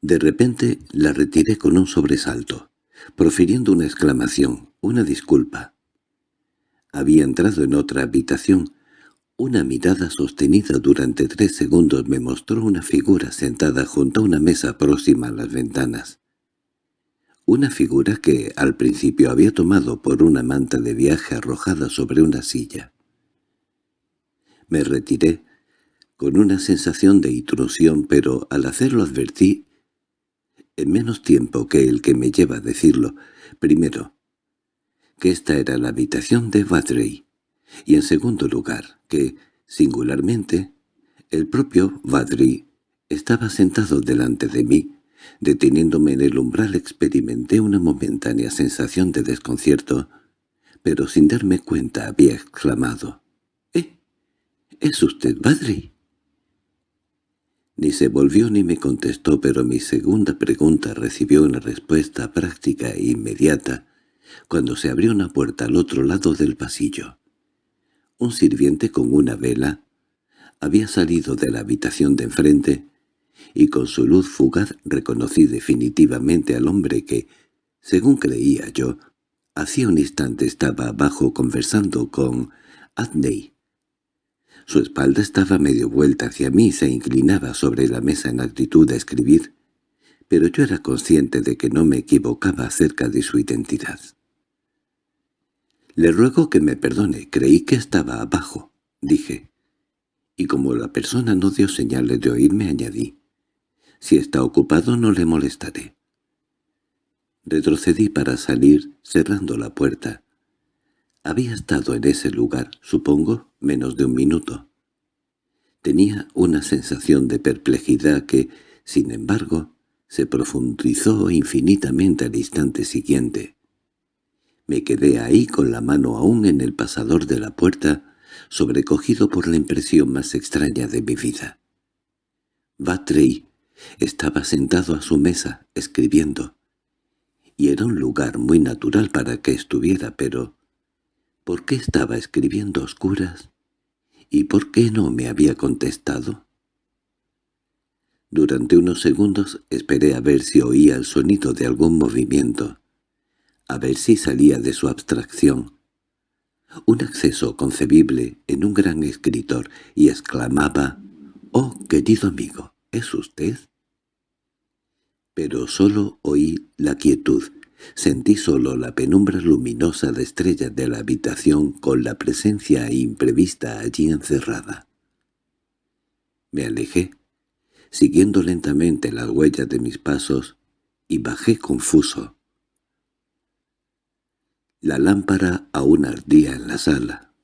Speaker 1: De repente la retiré con un sobresalto, profiriendo una exclamación, una disculpa. Había entrado en otra habitación, una mirada sostenida durante tres segundos me mostró una figura sentada junto a una mesa próxima a las ventanas. Una figura que al principio había tomado por una manta de viaje arrojada sobre una silla. Me retiré con una sensación de intrusión, pero al hacerlo advertí, en menos tiempo que el que me lleva a decirlo, primero, que esta era la habitación de Vadrey, y en segundo lugar, que, singularmente, el propio Vadri estaba sentado delante de mí. Deteniéndome en el umbral experimenté una momentánea sensación de desconcierto, pero sin darme cuenta había exclamado, «¿Eh? ¿Es usted Vadri?» Ni se volvió ni me contestó, pero mi segunda pregunta recibió una respuesta práctica e inmediata cuando se abrió una puerta al otro lado del pasillo. Un sirviente con una vela había salido de la habitación de enfrente y con su luz fugaz reconocí definitivamente al hombre que, según creía yo, hacía un instante estaba abajo conversando con Adney. Su espalda estaba medio vuelta hacia mí y se inclinaba sobre la mesa en actitud de escribir, pero yo era consciente de que no me equivocaba acerca de su identidad. «Le ruego que me perdone, creí que estaba abajo», dije. Y como la persona no dio señales de oírme, añadí, «Si está ocupado no le molestaré». Retrocedí para salir, cerrando la puerta. Había estado en ese lugar, supongo, menos de un minuto. Tenía una sensación de perplejidad que, sin embargo, se profundizó infinitamente al instante siguiente. Me quedé ahí con la mano aún en el pasador de la puerta, sobrecogido por la impresión más extraña de mi vida. Batrey estaba sentado a su mesa, escribiendo, y era un lugar muy natural para que estuviera, pero ¿por qué estaba escribiendo oscuras? ¿Y por qué no me había contestado? Durante unos segundos esperé a ver si oía el sonido de algún movimiento, a ver si salía de su abstracción. un acceso concebible en un gran escritor, y exclamaba «¡Oh, querido amigo, ¿es usted?» Pero solo oí la quietud, sentí solo la penumbra luminosa de estrellas de la habitación con la presencia imprevista allí encerrada. Me alejé, siguiendo lentamente las huellas de mis pasos, y bajé confuso. La lámpara aún ardía en la sala.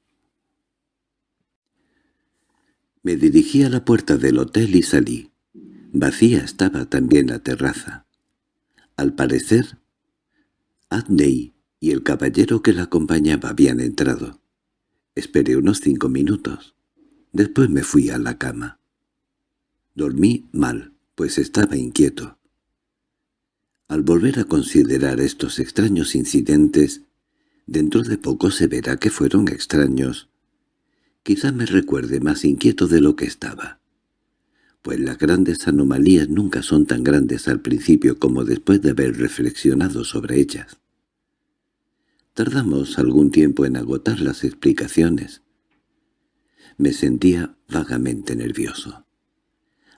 Speaker 1: Me dirigí a la puerta del hotel y salí. Vacía estaba también la terraza. Al parecer, Adney y el caballero que la acompañaba habían entrado. Esperé unos cinco minutos. Después me fui a la cama. Dormí mal, pues estaba inquieto. Al volver a considerar estos extraños incidentes, dentro de poco se verá que fueron extraños. Quizá me recuerde más inquieto de lo que estaba. Pues las grandes anomalías nunca son tan grandes al principio como después de haber reflexionado sobre ellas. Tardamos algún tiempo en agotar las explicaciones. Me sentía vagamente nervioso.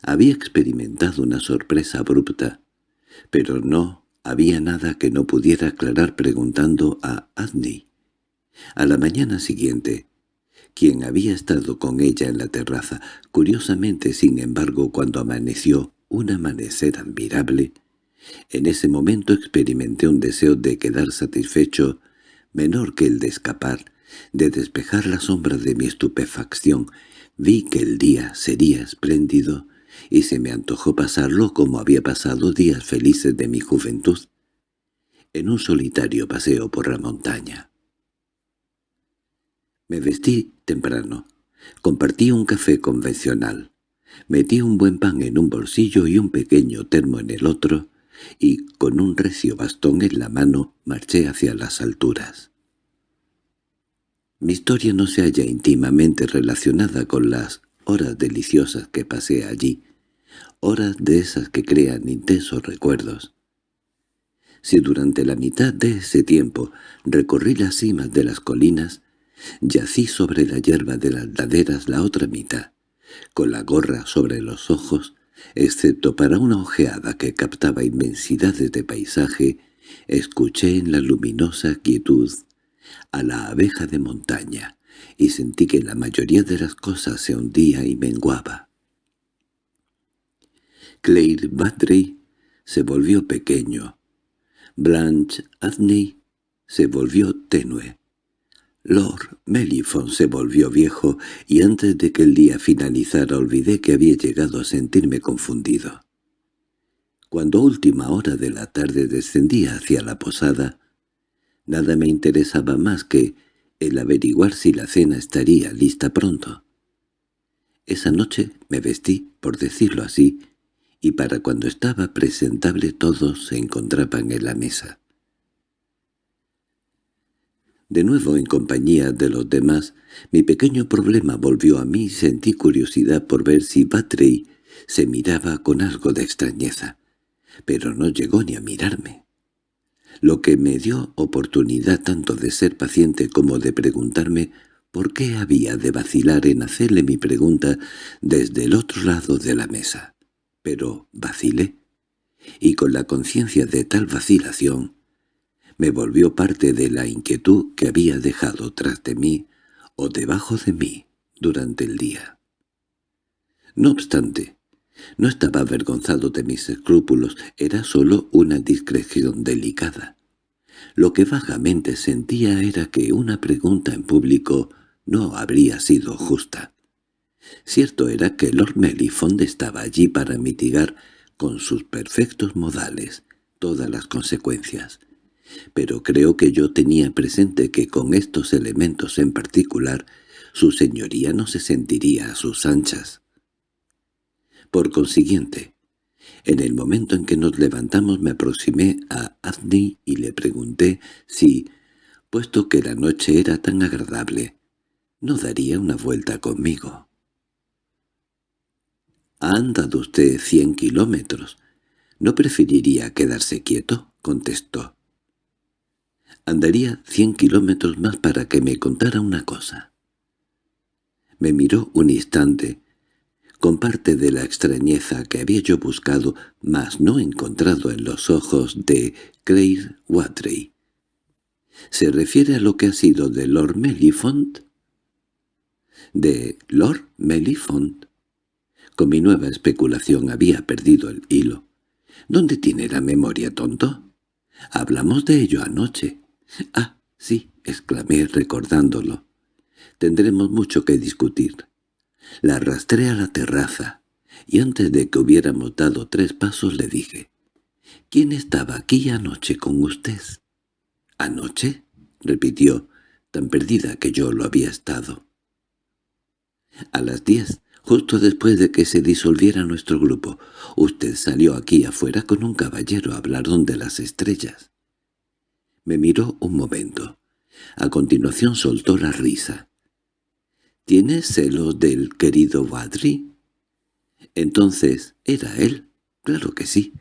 Speaker 1: Había experimentado una sorpresa abrupta, pero no había nada que no pudiera aclarar preguntando a Adney. A la mañana siguiente, quien había estado con ella en la terraza, curiosamente sin embargo cuando amaneció un amanecer admirable, en ese momento experimenté un deseo de quedar satisfecho menor que el de escapar, de despejar la sombra de mi estupefacción. Vi que el día sería espléndido y se me antojó pasarlo como había pasado días felices de mi juventud, en un solitario paseo por la montaña. Me vestí temprano, compartí un café convencional, metí un buen pan en un bolsillo y un pequeño termo en el otro, y con un recio bastón en la mano marché hacia las alturas. Mi historia no se halla íntimamente relacionada con las horas deliciosas que pasé allí, horas de esas que crean intensos recuerdos. Si durante la mitad de ese tiempo recorrí las cimas de las colinas, yací sobre la hierba de las laderas la otra mitad, con la gorra sobre los ojos, excepto para una ojeada que captaba inmensidades de paisaje, escuché en la luminosa quietud a la abeja de montaña, y sentí que la mayoría de las cosas se hundía y menguaba. Claire Battery se volvió pequeño. Blanche Adney se volvió tenue. Lord Melifon se volvió viejo y antes de que el día finalizara olvidé que había llegado a sentirme confundido. Cuando a última hora de la tarde descendía hacia la posada, nada me interesaba más que el averiguar si la cena estaría lista pronto. Esa noche me vestí, por decirlo así, y para cuando estaba presentable todos se encontraban en la mesa. De nuevo en compañía de los demás, mi pequeño problema volvió a mí y sentí curiosidad por ver si Batrey se miraba con algo de extrañeza, pero no llegó ni a mirarme. Lo que me dio oportunidad tanto de ser paciente como de preguntarme por qué había de vacilar en hacerle mi pregunta desde el otro lado de la mesa pero vacilé, y con la conciencia de tal vacilación me volvió parte de la inquietud que había dejado tras de mí o debajo de mí durante el día. No obstante, no estaba avergonzado de mis escrúpulos, era sólo una discreción delicada. Lo que vagamente sentía era que una pregunta en público no habría sido justa. Cierto era que Lord Mellifond estaba allí para mitigar con sus perfectos modales todas las consecuencias, pero creo que yo tenía presente que con estos elementos en particular su señoría no se sentiría a sus anchas. Por consiguiente, en el momento en que nos levantamos me aproximé a Adney y le pregunté si, puesto que la noche era tan agradable, no daría una vuelta conmigo. —¿Ha andado usted cien kilómetros? —¿No preferiría quedarse quieto? —contestó. Andaría cien kilómetros más para que me contara una cosa. Me miró un instante, con parte de la extrañeza que había yo buscado, mas no encontrado en los ojos de Claire Watrey. ¿Se refiere a lo que ha sido de Lord Mellifont? ¿De Lord Mellifont? Con mi nueva especulación había perdido el hilo. ¿Dónde tiene la memoria, tonto? Hablamos de ello anoche. Ah, sí, exclamé recordándolo. Tendremos mucho que discutir. La arrastré a la terraza, y antes de que hubiéramos dado tres pasos le dije, «¿Quién estaba aquí anoche con usted?» «¿Anoche?» repitió, tan perdida que yo lo había estado. A las diez, justo después de que se disolviera nuestro grupo, usted salió aquí afuera con un caballero a hablar donde las estrellas. Me miró un momento. A continuación soltó la risa. —¿Tienes celos del querido Badri? Entonces, ¿era él? Claro que sí.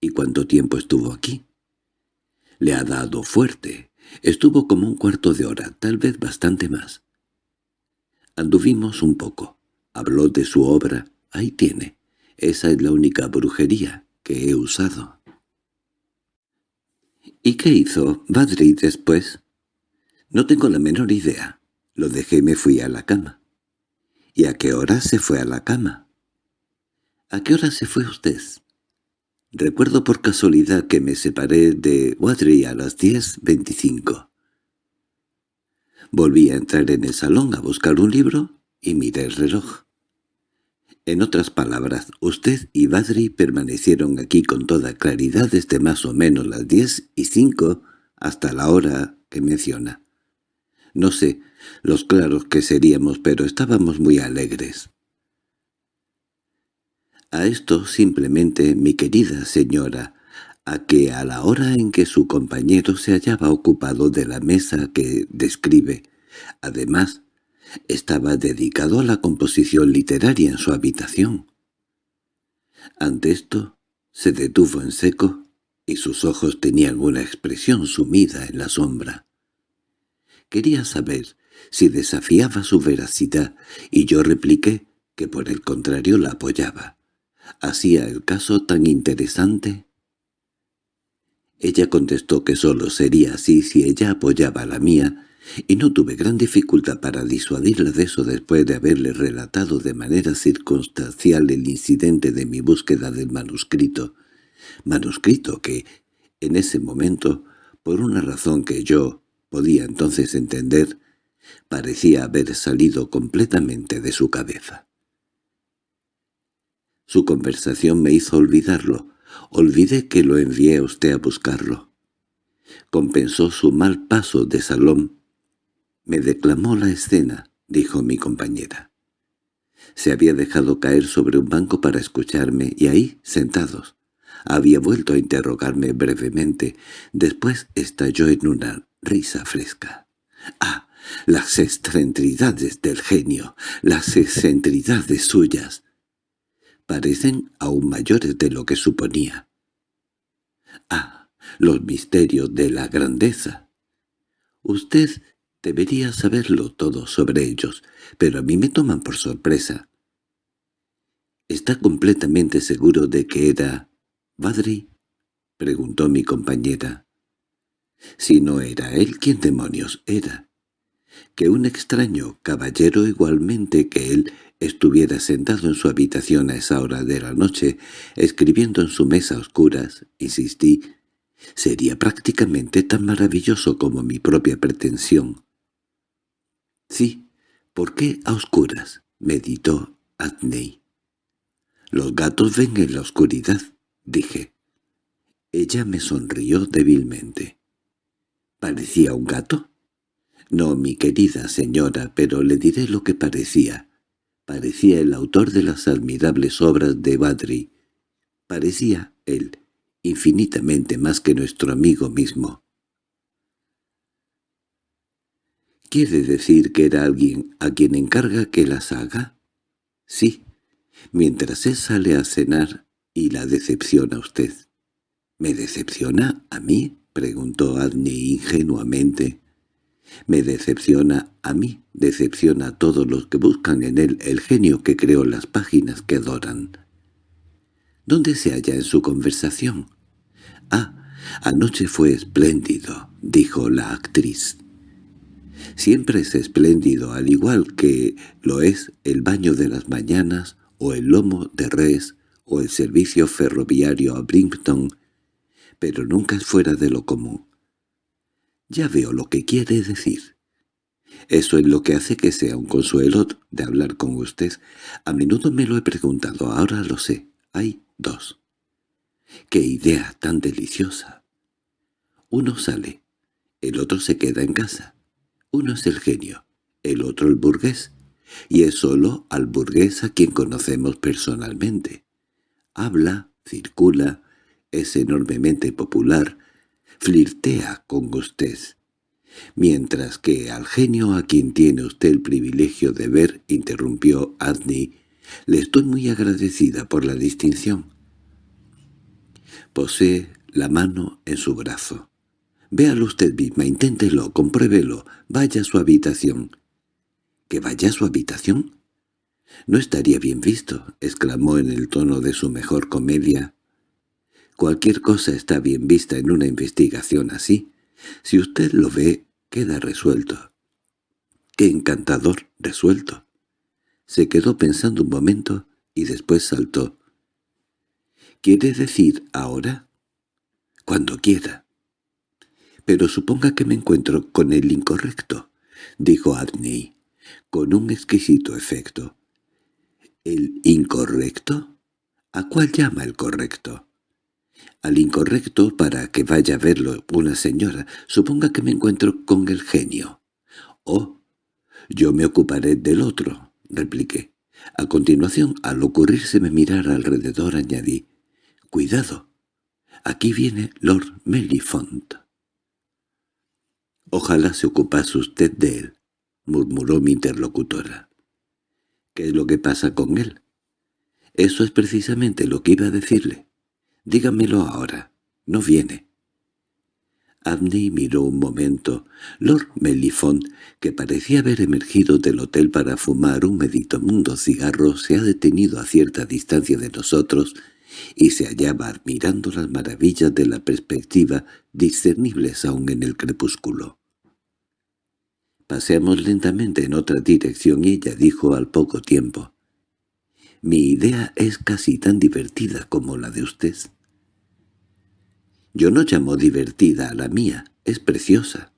Speaker 1: ¿Y cuánto tiempo estuvo aquí? Le ha dado fuerte. Estuvo como un cuarto de hora, tal vez bastante más. Anduvimos un poco. Habló de su obra. Ahí tiene. Esa es la única brujería que he usado. ¿Y qué hizo Badri después? No tengo la menor idea. Lo dejé y me fui a la cama. ¿Y a qué hora se fue a la cama? ¿A qué hora se fue usted? Recuerdo por casualidad que me separé de Wadri a las diez veinticinco. Volví a entrar en el salón a buscar un libro y miré el reloj. En otras palabras, usted y Badri permanecieron aquí con toda claridad desde más o menos las diez y cinco hasta la hora que menciona. No sé los claros que seríamos, pero estábamos muy alegres. A esto simplemente, mi querida señora, a que a la hora en que su compañero se hallaba ocupado de la mesa que describe, además, estaba dedicado a la composición literaria en su habitación. Ante esto, se detuvo en seco, y sus ojos tenían una expresión sumida en la sombra. Quería saber si desafiaba su veracidad, y yo repliqué que por el contrario la apoyaba. ¿Hacía el caso tan interesante? Ella contestó que solo sería así si ella apoyaba la mía, y no tuve gran dificultad para disuadirla de eso después de haberle relatado de manera circunstancial el incidente de mi búsqueda del manuscrito, manuscrito que, en ese momento, por una razón que yo podía entonces entender, parecía haber salido completamente de su cabeza. Su conversación me hizo olvidarlo. Olvidé que lo envié a usted a buscarlo. Compensó su mal paso de salón. Me declamó la escena, dijo mi compañera. Se había dejado caer sobre un banco para escucharme, y ahí, sentados, había vuelto a interrogarme brevemente. Después estalló en una risa fresca. —¡Ah! Las excentricidades del genio, las excentricidades suyas. Parecen aún mayores de lo que suponía. —¡Ah! Los misterios de la grandeza. Usted debería saberlo todo sobre ellos, pero a mí me toman por sorpresa. —¿Está completamente seguro de que era Badri? —preguntó mi compañera. Si no era él, ¿quién demonios era? Que un extraño caballero igualmente que él estuviera sentado en su habitación a esa hora de la noche, escribiendo en su mesa a oscuras, insistí, sería prácticamente tan maravilloso como mi propia pretensión. —Sí, ¿por qué a oscuras? —meditó Adney. —Los gatos ven en la oscuridad —dije. Ella me sonrió débilmente. ¿Parecía un gato? No, mi querida señora, pero le diré lo que parecía. Parecía el autor de las admirables obras de Badri. Parecía él, infinitamente más que nuestro amigo mismo. ¿Quiere decir que era alguien a quien encarga que las haga? Sí, mientras él sale a cenar y la decepciona usted. ¿Me decepciona a mí? —preguntó Adney ingenuamente. —Me decepciona a mí, decepciona a todos los que buscan en él el genio que creó las páginas que adoran. ¿Dónde se halla en su conversación? —Ah, anoche fue espléndido —dijo la actriz. Siempre es espléndido, al igual que lo es el baño de las mañanas, o el lomo de res, o el servicio ferroviario a Brimpton, pero nunca es fuera de lo común. Ya veo lo que quiere decir. Eso es lo que hace que sea un consuelo de hablar con usted. A menudo me lo he preguntado, ahora lo sé. Hay dos. ¡Qué idea tan deliciosa! Uno sale, el otro se queda en casa. Uno es el genio, el otro el burgués, y es solo al burgués a quien conocemos personalmente. Habla, circula, es enormemente popular, flirtea con usted, mientras que al genio a quien tiene usted el privilegio de ver, interrumpió Adney, le estoy muy agradecida por la distinción. Posee la mano en su brazo. Véalo usted misma, inténtelo, compruébelo, vaya a su habitación. ¿Que vaya a su habitación? —No estaría bien visto —exclamó en el tono de su mejor comedia. Cualquier cosa está bien vista en una investigación así. Si usted lo ve, queda resuelto. ¡Qué encantador! Resuelto. Se quedó pensando un momento y después saltó. —¿Quiere decir ahora? —Cuando quiera. —Pero suponga que me encuentro con el incorrecto —dijo Adney, con un exquisito efecto. —¿El incorrecto? ¿A cuál llama el correcto? Al incorrecto para que vaya a verlo una señora. Suponga que me encuentro con el genio. —Oh, yo me ocuparé del otro —repliqué. A continuación, al ocurrírseme mirar alrededor, añadí, «Cuidado, aquí viene Lord Mellifont». «Ojalá se ocupase usted de él», murmuró mi interlocutora. «¿Qué es lo que pasa con él?» «Eso es precisamente lo que iba a decirle. Dígamelo ahora. No viene». Abney miró un momento. Lord Mellifont, que parecía haber emergido del hotel para fumar un meditomundo cigarro, se ha detenido a cierta distancia de nosotros y se hallaba admirando las maravillas de la perspectiva discernibles aún en el crepúsculo. Paseamos lentamente en otra dirección y ella dijo al poco tiempo, «Mi idea es casi tan divertida como la de usted». Yo no llamo divertida a la mía, es preciosa.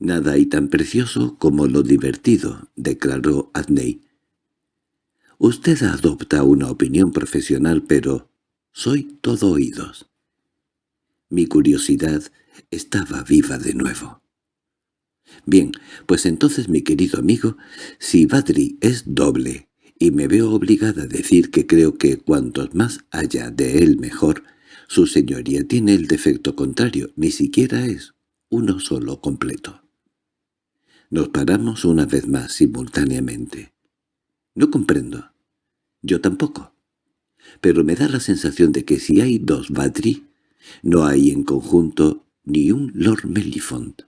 Speaker 1: Nada hay tan precioso como lo divertido, declaró Adney. Usted adopta una opinión profesional, pero soy todo oídos. Mi curiosidad estaba viva de nuevo. Bien, pues entonces, mi querido amigo, si Badri es doble, y me veo obligada a decir que creo que cuantos más haya de él mejor, su señoría tiene el defecto contrario, ni siquiera es uno solo completo. Nos paramos una vez más simultáneamente. No comprendo. Yo tampoco. Pero me da la sensación de que si hay dos Badri, no hay en conjunto ni un Lord Mellifont.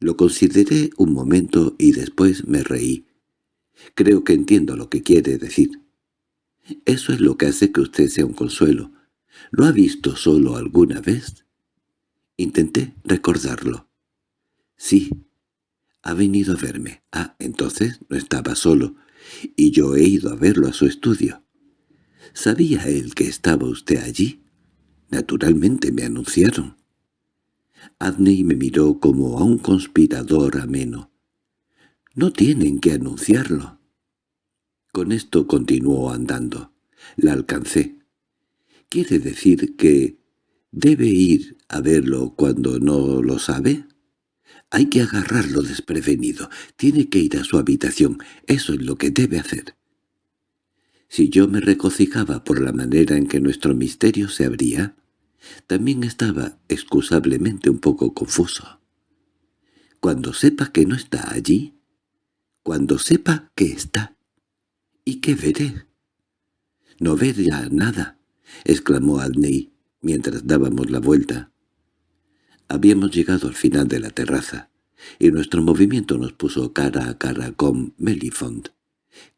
Speaker 1: Lo consideré un momento y después me reí. Creo que entiendo lo que quiere decir. Eso es lo que hace que usted sea un consuelo, ¿Lo ha visto solo alguna vez? Intenté recordarlo. Sí, ha venido a verme. Ah, entonces no estaba solo, y yo he ido a verlo a su estudio. ¿Sabía él que estaba usted allí? Naturalmente me anunciaron. Adney me miró como a un conspirador ameno. «No tienen que anunciarlo». Con esto continuó andando. La alcancé. ¿Quiere decir que debe ir a verlo cuando no lo sabe? Hay que agarrarlo desprevenido. Tiene que ir a su habitación. Eso es lo que debe hacer. Si yo me regocijaba por la manera en que nuestro misterio se abría, también estaba excusablemente un poco confuso. Cuando sepa que no está allí, cuando sepa que está, ¿y qué veré? No verá nada. —exclamó Adney. mientras dábamos la vuelta. Habíamos llegado al final de la terraza, y nuestro movimiento nos puso cara a cara con Melifont,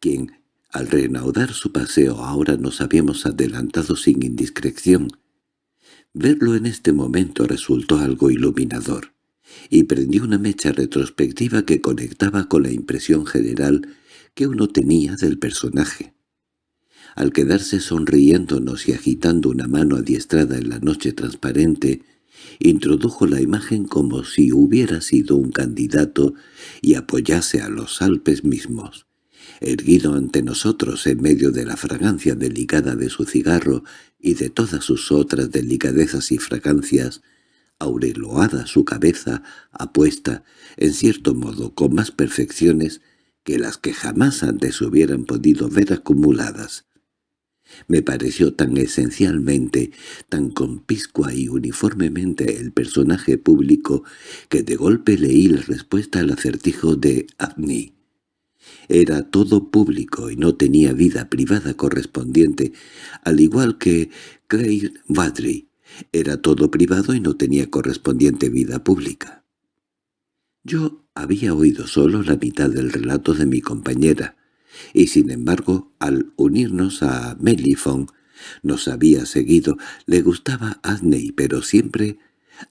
Speaker 1: quien, al reanudar su paseo ahora nos habíamos adelantado sin indiscreción. Verlo en este momento resultó algo iluminador, y prendió una mecha retrospectiva que conectaba con la impresión general que uno tenía del personaje. Al quedarse sonriéndonos y agitando una mano adiestrada en la noche transparente, introdujo la imagen como si hubiera sido un candidato y apoyase a los Alpes mismos. Erguido ante nosotros en medio de la fragancia delicada de su cigarro y de todas sus otras delicadezas y fragancias, aureloada su cabeza, apuesta, en cierto modo con más perfecciones que las que jamás antes hubieran podido ver acumuladas. Me pareció tan esencialmente, tan conpiscua y uniformemente el personaje público que de golpe leí la respuesta al acertijo de Agni. Era todo público y no tenía vida privada correspondiente, al igual que Claire Vadry. Era todo privado y no tenía correspondiente vida pública. Yo había oído solo la mitad del relato de mi compañera, y sin embargo, al unirnos a Melifon, nos había seguido, le gustaba Adney, pero siempre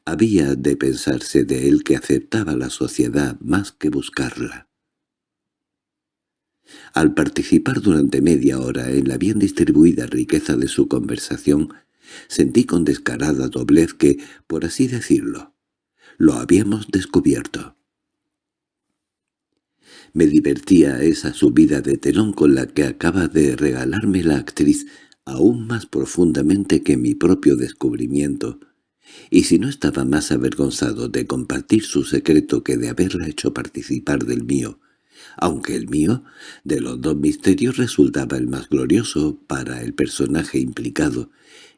Speaker 1: había de pensarse de él que aceptaba la sociedad más que buscarla. Al participar durante media hora en la bien distribuida riqueza de su conversación, sentí con descarada doblez que, por así decirlo, lo habíamos descubierto. Me divertía esa subida de telón con la que acaba de regalarme la actriz aún más profundamente que mi propio descubrimiento, y si no estaba más avergonzado de compartir su secreto que de haberla hecho participar del mío, aunque el mío, de los dos misterios, resultaba el más glorioso para el personaje implicado,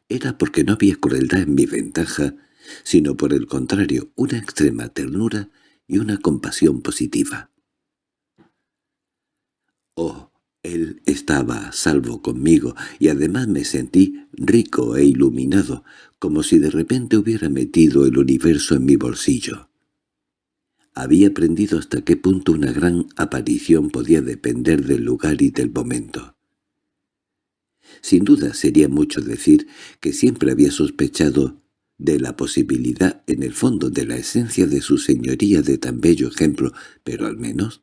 Speaker 1: era porque no había crueldad en mi ventaja, sino por el contrario una extrema ternura y una compasión positiva. Oh, él estaba a salvo conmigo, y además me sentí rico e iluminado, como si de repente hubiera metido el universo en mi bolsillo. Había aprendido hasta qué punto una gran aparición podía depender del lugar y del momento. Sin duda sería mucho decir que siempre había sospechado de la posibilidad en el fondo de la esencia de su señoría de tan bello ejemplo, pero al menos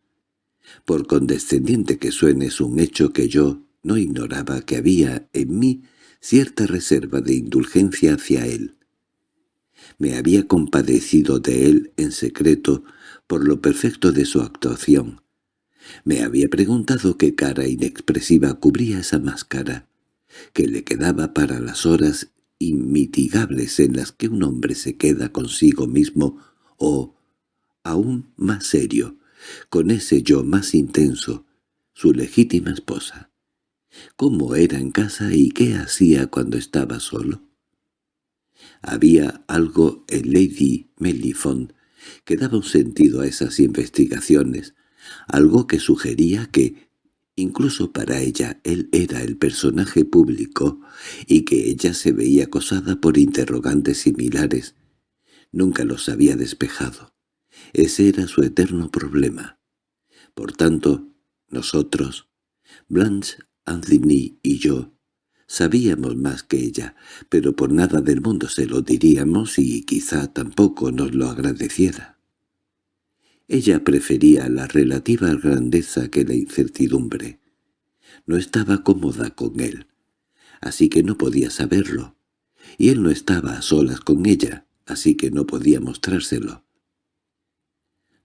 Speaker 1: por condescendiente que suene es un hecho que yo no ignoraba que había en mí cierta reserva de indulgencia hacia él. Me había compadecido de él en secreto por lo perfecto de su actuación. Me había preguntado qué cara inexpresiva cubría esa máscara, que le quedaba para las horas inmitigables en las que un hombre se queda consigo mismo o, aún más serio, con ese yo más intenso, su legítima esposa. ¿Cómo era en casa y qué hacía cuando estaba solo? Había algo en Lady Melifont que daba un sentido a esas investigaciones, algo que sugería que, incluso para ella, él era el personaje público y que ella se veía acosada por interrogantes similares. Nunca los había despejado. Ese era su eterno problema. Por tanto, nosotros, Blanche, Anthony y yo, sabíamos más que ella, pero por nada del mundo se lo diríamos y quizá tampoco nos lo agradeciera. Ella prefería la relativa grandeza que la incertidumbre. No estaba cómoda con él, así que no podía saberlo, y él no estaba a solas con ella, así que no podía mostrárselo.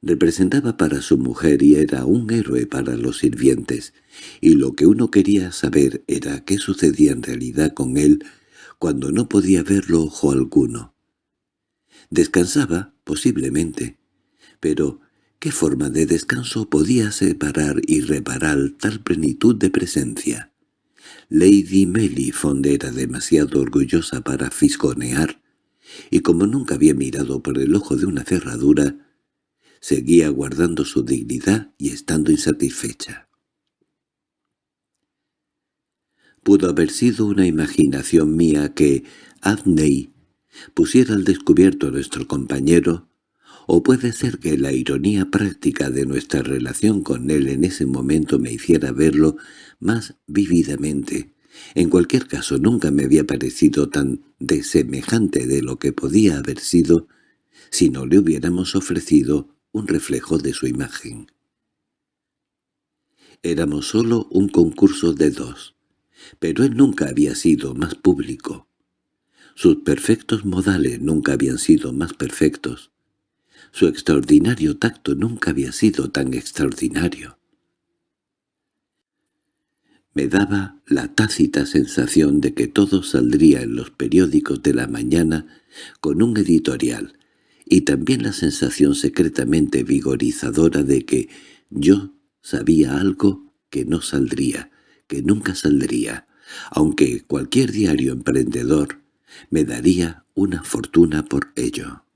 Speaker 1: Representaba para su mujer y era un héroe para los sirvientes, y lo que uno quería saber era qué sucedía en realidad con él cuando no podía verlo ojo alguno. Descansaba, posiblemente, pero ¿qué forma de descanso podía separar y reparar tal plenitud de presencia? Lady Melifond era demasiado orgullosa para fisgonear, y como nunca había mirado por el ojo de una cerradura, seguía guardando su dignidad y estando insatisfecha. Pudo haber sido una imaginación mía que Adney pusiera al descubierto a nuestro compañero, o puede ser que la ironía práctica de nuestra relación con él en ese momento me hiciera verlo más vívidamente. En cualquier caso nunca me había parecido tan desemejante de lo que podía haber sido si no le hubiéramos ofrecido un reflejo de su imagen. Éramos solo un concurso de dos, pero él nunca había sido más público. Sus perfectos modales nunca habían sido más perfectos. Su extraordinario tacto nunca había sido tan extraordinario. Me daba la tácita sensación de que todo saldría en los periódicos de la mañana con un editorial, y también la sensación secretamente vigorizadora de que yo sabía algo que no saldría, que nunca saldría, aunque cualquier diario emprendedor me daría una fortuna por ello.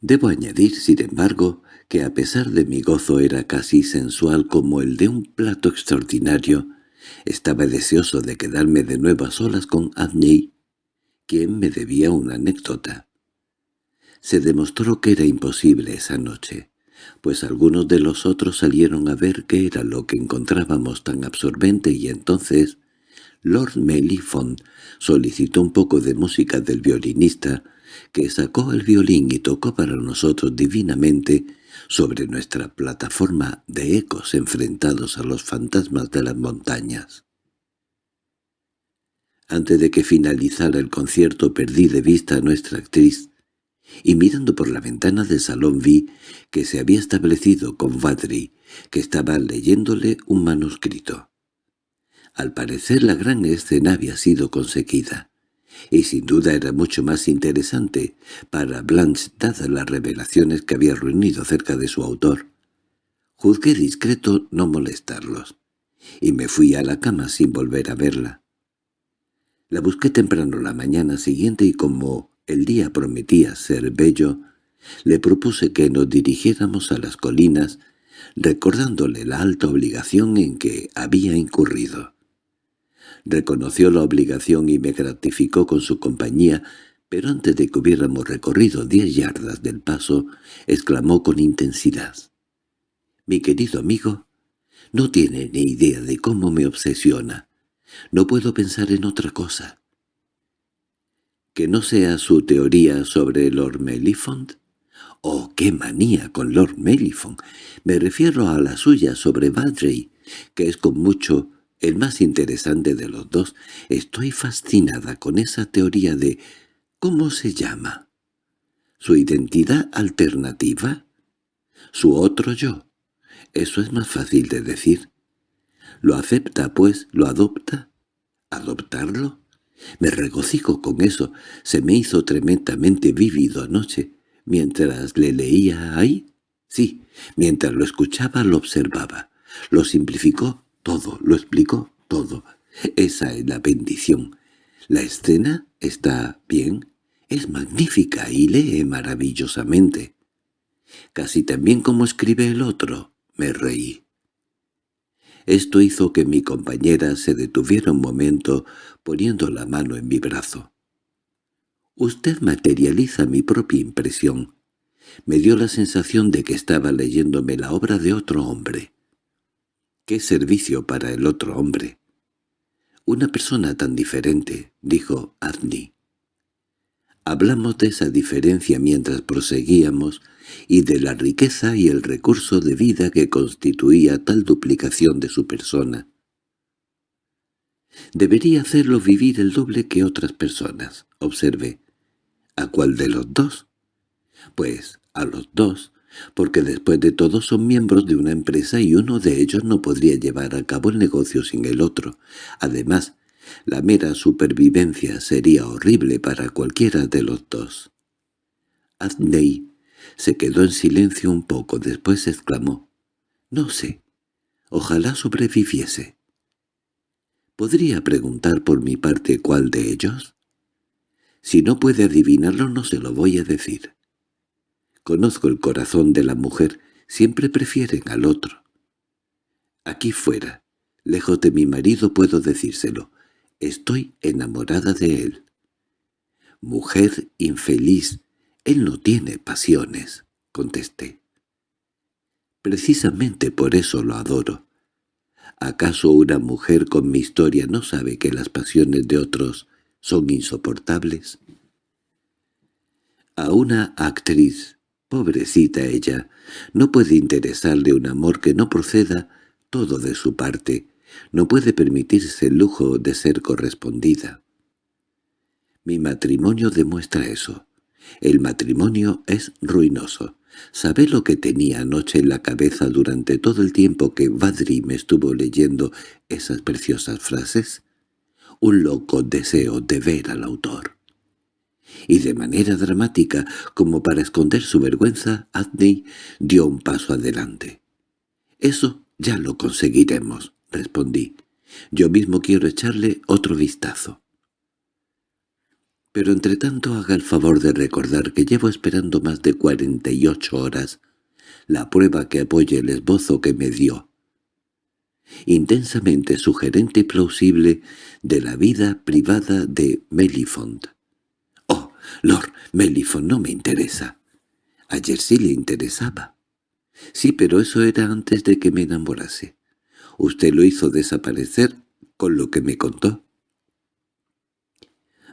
Speaker 1: Debo añadir, sin embargo, que a pesar de mi gozo era casi sensual como el de un plato extraordinario, estaba deseoso de quedarme de nuevo a solas con Adney, quien me debía una anécdota. Se demostró que era imposible esa noche, pues algunos de los otros salieron a ver qué era lo que encontrábamos tan absorbente y entonces Lord Mellifont solicitó un poco de música del violinista, que sacó el violín y tocó para nosotros divinamente sobre nuestra plataforma de ecos enfrentados a los fantasmas de las montañas. Antes de que finalizara el concierto perdí de vista a nuestra actriz, y mirando por la ventana del salón vi que se había establecido con Vadri, que estaba leyéndole un manuscrito. Al parecer la gran escena había sido conseguida y sin duda era mucho más interesante para Blanche dadas las revelaciones que había reunido cerca de su autor. Juzgué discreto no molestarlos, y me fui a la cama sin volver a verla. La busqué temprano la mañana siguiente y como el día prometía ser bello, le propuse que nos dirigiéramos a las colinas, recordándole la alta obligación en que había incurrido. Reconoció la obligación y me gratificó con su compañía, pero antes de que hubiéramos recorrido diez yardas del paso, exclamó con intensidad. «Mi querido amigo, no tiene ni idea de cómo me obsesiona. No puedo pensar en otra cosa». «¿Que no sea su teoría sobre Lord Mellifont?» «Oh, qué manía con Lord Mellifont. Me refiero a la suya sobre Badrey, que es con mucho el más interesante de los dos. Estoy fascinada con esa teoría de ¿cómo se llama? ¿Su identidad alternativa? ¿Su otro yo? Eso es más fácil de decir. ¿Lo acepta, pues? ¿Lo adopta? ¿Adoptarlo? Me regocijo con eso. Se me hizo tremendamente vívido anoche. Mientras le leía ahí, sí, mientras lo escuchaba lo observaba. Lo simplificó todo, lo explicó todo. Esa es la bendición. La escena está bien, es magnífica y lee maravillosamente. Casi tan bien como escribe el otro, me reí. Esto hizo que mi compañera se detuviera un momento poniendo la mano en mi brazo. «Usted materializa mi propia impresión. Me dio la sensación de que estaba leyéndome la obra de otro hombre. —¡Qué servicio para el otro hombre! —Una persona tan diferente —dijo Arnie. Hablamos de esa diferencia mientras proseguíamos y de la riqueza y el recurso de vida que constituía tal duplicación de su persona. Debería hacerlo vivir el doble que otras personas, observé. ¿A cuál de los dos? Pues a los dos, porque después de todo son miembros de una empresa y uno de ellos no podría llevar a cabo el negocio sin el otro. Además, la mera supervivencia sería horrible para cualquiera de los dos. Adney se quedó en silencio un poco, después exclamó, «No sé, ojalá sobreviviese». ¿Podría preguntar por mi parte cuál de ellos? Si no puede adivinarlo no se lo voy a decir. Conozco el corazón de la mujer, siempre prefieren al otro. Aquí fuera, Lejos de mi marido puedo decírselo. Estoy enamorada de él. Mujer infeliz, él no tiene pasiones, contesté. Precisamente por eso lo adoro. ¿Acaso una mujer con mi historia no sabe que las pasiones de otros son insoportables? A una actriz, pobrecita ella, no puede interesarle un amor que no proceda todo de su parte, no puede permitirse el lujo de ser correspondida. Mi matrimonio demuestra eso. El matrimonio es ruinoso. ¿Sabe lo que tenía anoche en la cabeza durante todo el tiempo que Badri me estuvo leyendo esas preciosas frases? Un loco deseo de ver al autor. Y de manera dramática, como para esconder su vergüenza, Adney dio un paso adelante. «Eso ya lo conseguiremos», respondí. «Yo mismo quiero echarle otro vistazo». Pero entre tanto haga el favor de recordar que llevo esperando más de cuarenta y ocho horas la prueba que apoye el esbozo que me dio. Intensamente sugerente y plausible de la vida privada de Melifont. Lord, Melifont no me interesa. Ayer sí le interesaba. Sí, pero eso era antes de que me enamorase. Usted lo hizo desaparecer con lo que me contó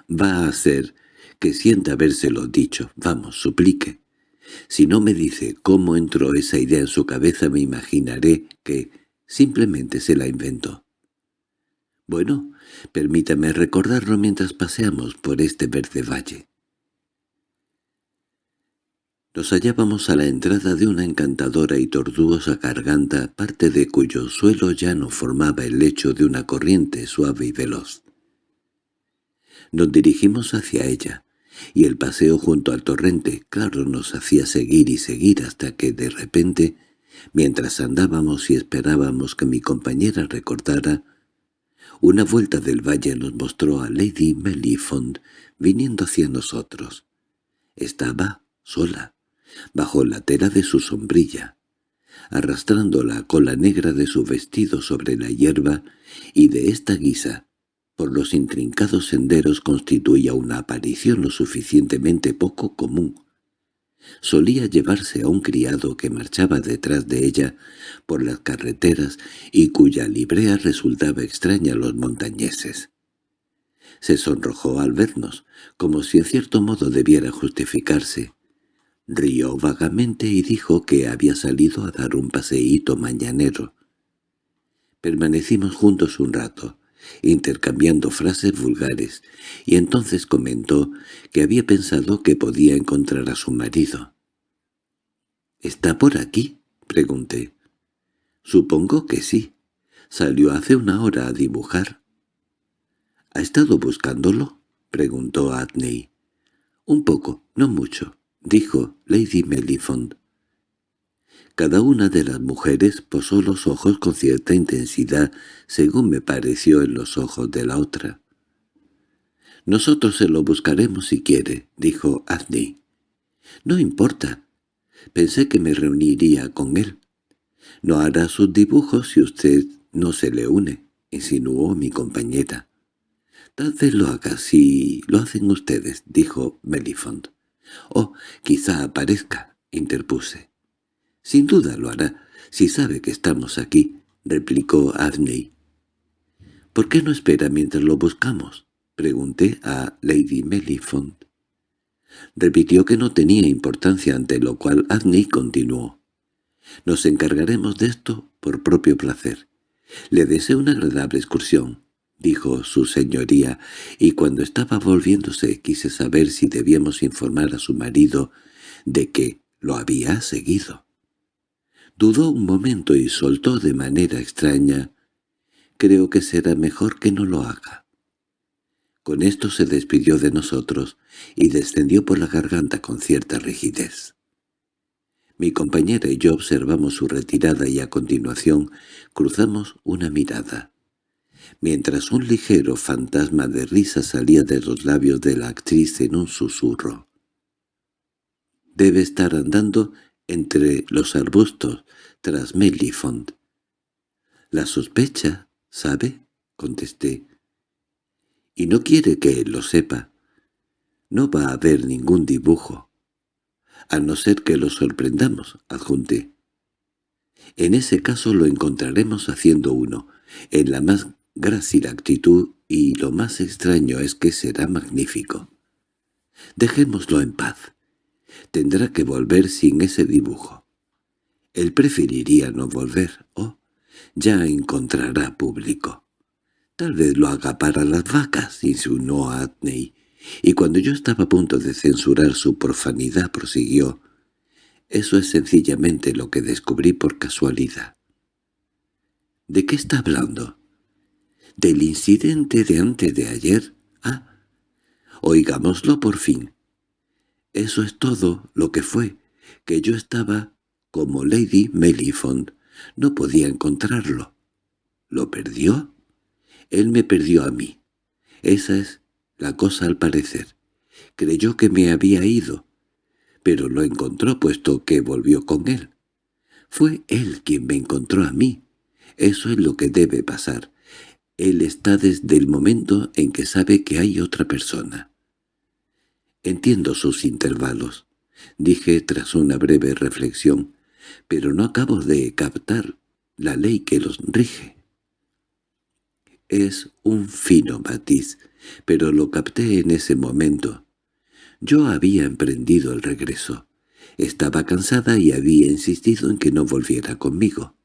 Speaker 1: va a hacer que sienta habérselo dicho. Vamos, suplique. Si no me dice cómo entró esa idea en su cabeza me imaginaré que simplemente se la inventó. Bueno, permítame recordarlo mientras paseamos por este verde valle. Nos hallábamos a la entrada de una encantadora y tortuosa garganta, parte de cuyo suelo ya no formaba el lecho de una corriente suave y veloz. Nos dirigimos hacia ella, y el paseo junto al torrente, claro, nos hacía seguir y seguir hasta que, de repente, mientras andábamos y esperábamos que mi compañera recordara, una vuelta del valle nos mostró a Lady Mellifont viniendo hacia nosotros. Estaba sola, bajo la tela de su sombrilla, arrastrando la cola negra de su vestido sobre la hierba, y de esta guisa por los intrincados senderos constituía una aparición lo suficientemente poco común. Solía llevarse a un criado que marchaba detrás de ella por las carreteras y cuya librea resultaba extraña a los montañeses. Se sonrojó al vernos, como si en cierto modo debiera justificarse. Rió vagamente y dijo que había salido a dar un paseíto mañanero. Permanecimos juntos un rato intercambiando frases vulgares, y entonces comentó que había pensado que podía encontrar a su marido. —¿Está por aquí? —pregunté. —Supongo que sí. Salió hace una hora a dibujar. —¿Ha estado buscándolo? —preguntó Adney. —Un poco, no mucho —dijo Lady Melifont. Cada una de las mujeres posó los ojos con cierta intensidad, según me pareció en los ojos de la otra. «Nosotros se lo buscaremos si quiere», dijo Adney. «No importa. Pensé que me reuniría con él. No hará sus dibujos si usted no se le une», insinuó mi compañera. «Tal vez lo haga si lo hacen ustedes», dijo Melifont. «Oh, quizá aparezca», interpuse. —Sin duda lo hará, si sabe que estamos aquí —replicó Adney. —¿Por qué no espera mientras lo buscamos? —pregunté a Lady Melifont. Repitió que no tenía importancia, ante lo cual Adney continuó. —Nos encargaremos de esto por propio placer. Le deseo una agradable excursión —dijo su señoría, y cuando estaba volviéndose quise saber si debíamos informar a su marido de que lo había seguido. Dudó un momento y soltó de manera extraña. «Creo que será mejor que no lo haga». Con esto se despidió de nosotros y descendió por la garganta con cierta rigidez. Mi compañera y yo observamos su retirada y a continuación cruzamos una mirada. Mientras un ligero fantasma de risa salía de los labios de la actriz en un susurro. «Debe estar andando entre los arbustos tras Melifont. La sospecha ¿Sabe? —contesté. —Y no quiere que él lo sepa. No va a haber ningún dibujo. A no ser que lo sorprendamos —adjunté. En ese caso lo encontraremos haciendo uno, en la más grácil actitud, y lo más extraño es que será magnífico. Dejémoslo en paz. Tendrá que volver sin ese dibujo. Él preferiría no volver, oh, ya encontrará público. Tal vez lo haga para las vacas, insinuó Adney, y cuando yo estaba a punto de censurar su profanidad prosiguió, eso es sencillamente lo que descubrí por casualidad. ¿De qué está hablando? ¿Del incidente de antes de ayer? Ah, oigámoslo por fin. Eso es todo lo que fue, que yo estaba como Lady Melifond. No podía encontrarlo. ¿Lo perdió? Él me perdió a mí. Esa es la cosa al parecer. Creyó que me había ido, pero lo encontró puesto que volvió con él. Fue él quien me encontró a mí. Eso es lo que debe pasar. Él está desde el momento en que sabe que hay otra persona. Entiendo sus intervalos, dije tras una breve reflexión, pero no acabo de captar la ley que los rige. Es un fino matiz, pero lo capté en ese momento. Yo había emprendido el regreso. Estaba cansada y había insistido en que no volviera conmigo.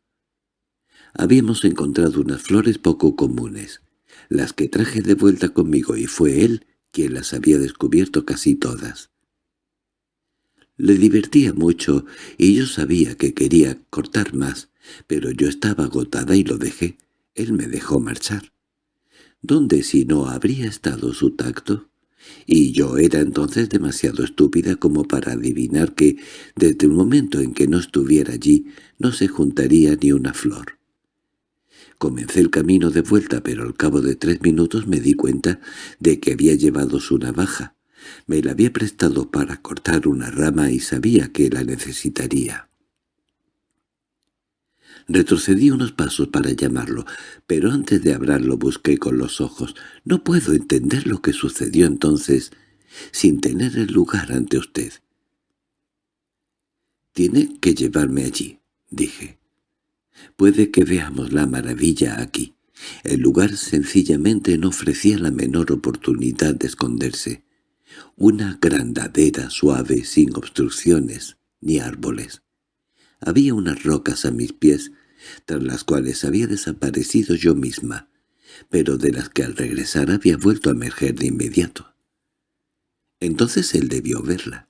Speaker 1: Habíamos encontrado unas flores poco comunes, las que traje de vuelta conmigo y fue él quien las había descubierto casi todas. Le divertía mucho y yo sabía que quería cortar más, pero yo estaba agotada y lo dejé. Él me dejó marchar. ¿Dónde si no habría estado su tacto? y yo era entonces demasiado estúpida como para adivinar que, desde el momento en que no estuviera allí, no se juntaría ni una flor. Comencé el camino de vuelta, pero al cabo de tres minutos me di cuenta de que había llevado su navaja. Me la había prestado para cortar una rama y sabía que la necesitaría. Retrocedí unos pasos para llamarlo, pero antes de hablarlo busqué con los ojos. No puedo entender lo que sucedió entonces sin tener el lugar ante usted. «Tiene que llevarme allí», dije. «Puede que veamos la maravilla aquí». El lugar sencillamente no ofrecía la menor oportunidad de esconderse. Una grandadera suave sin obstrucciones ni árboles. Había unas rocas a mis pies, tras las cuales había desaparecido yo misma, pero de las que al regresar había vuelto a emerger de inmediato. Entonces él debió verla.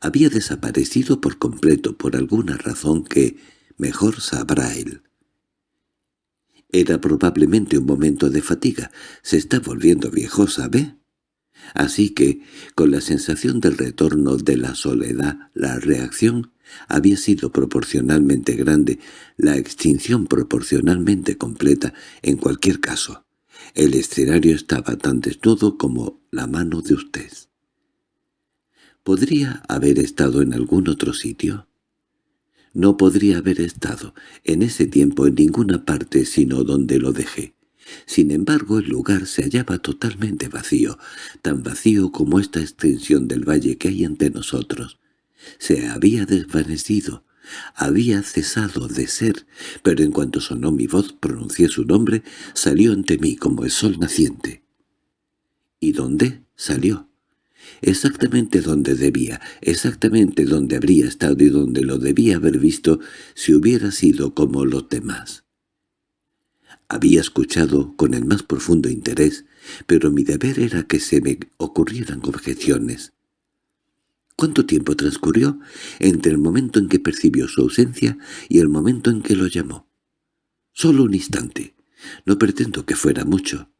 Speaker 1: Había desaparecido por completo por alguna razón que mejor sabrá él. Era probablemente un momento de fatiga. Se está volviendo viejo, ¿sabe? Así que, con la sensación del retorno de la soledad, la reacción había sido proporcionalmente grande, la extinción proporcionalmente completa, en cualquier caso. El escenario estaba tan desnudo como la mano de usted. ¿Podría haber estado en algún otro sitio? No podría haber estado en ese tiempo en ninguna parte sino donde lo dejé. Sin embargo, el lugar se hallaba totalmente vacío, tan vacío como esta extensión del valle que hay ante nosotros. Se había desvanecido, había cesado de ser, pero en cuanto sonó mi voz, pronuncié su nombre, salió ante mí como el sol naciente. ¿Y dónde? Salió. Exactamente donde debía, exactamente donde habría estado y donde lo debía haber visto si hubiera sido como los demás. Había escuchado con el más profundo interés, pero mi deber era que se me ocurrieran objeciones. ¿Cuánto tiempo transcurrió entre el momento en que percibió su ausencia y el momento en que lo llamó? Solo un instante. No pretendo que fuera mucho.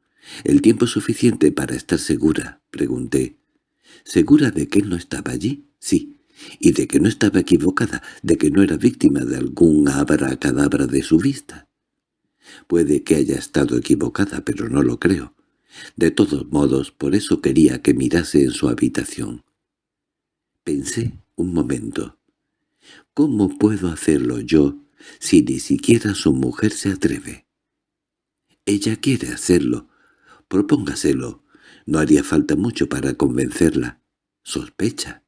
Speaker 1: ¿El tiempo suficiente para estar segura? Pregunté. ¿Segura de que él no estaba allí? Sí. Y de que no estaba equivocada, de que no era víctima de algún cadabra de su vista. Puede que haya estado equivocada, pero no lo creo. De todos modos, por eso quería que mirase en su habitación. Pensé un momento. ¿Cómo puedo hacerlo yo si ni siquiera su mujer se atreve? Ella quiere hacerlo. Propóngaselo. No haría falta mucho para convencerla. Sospecha.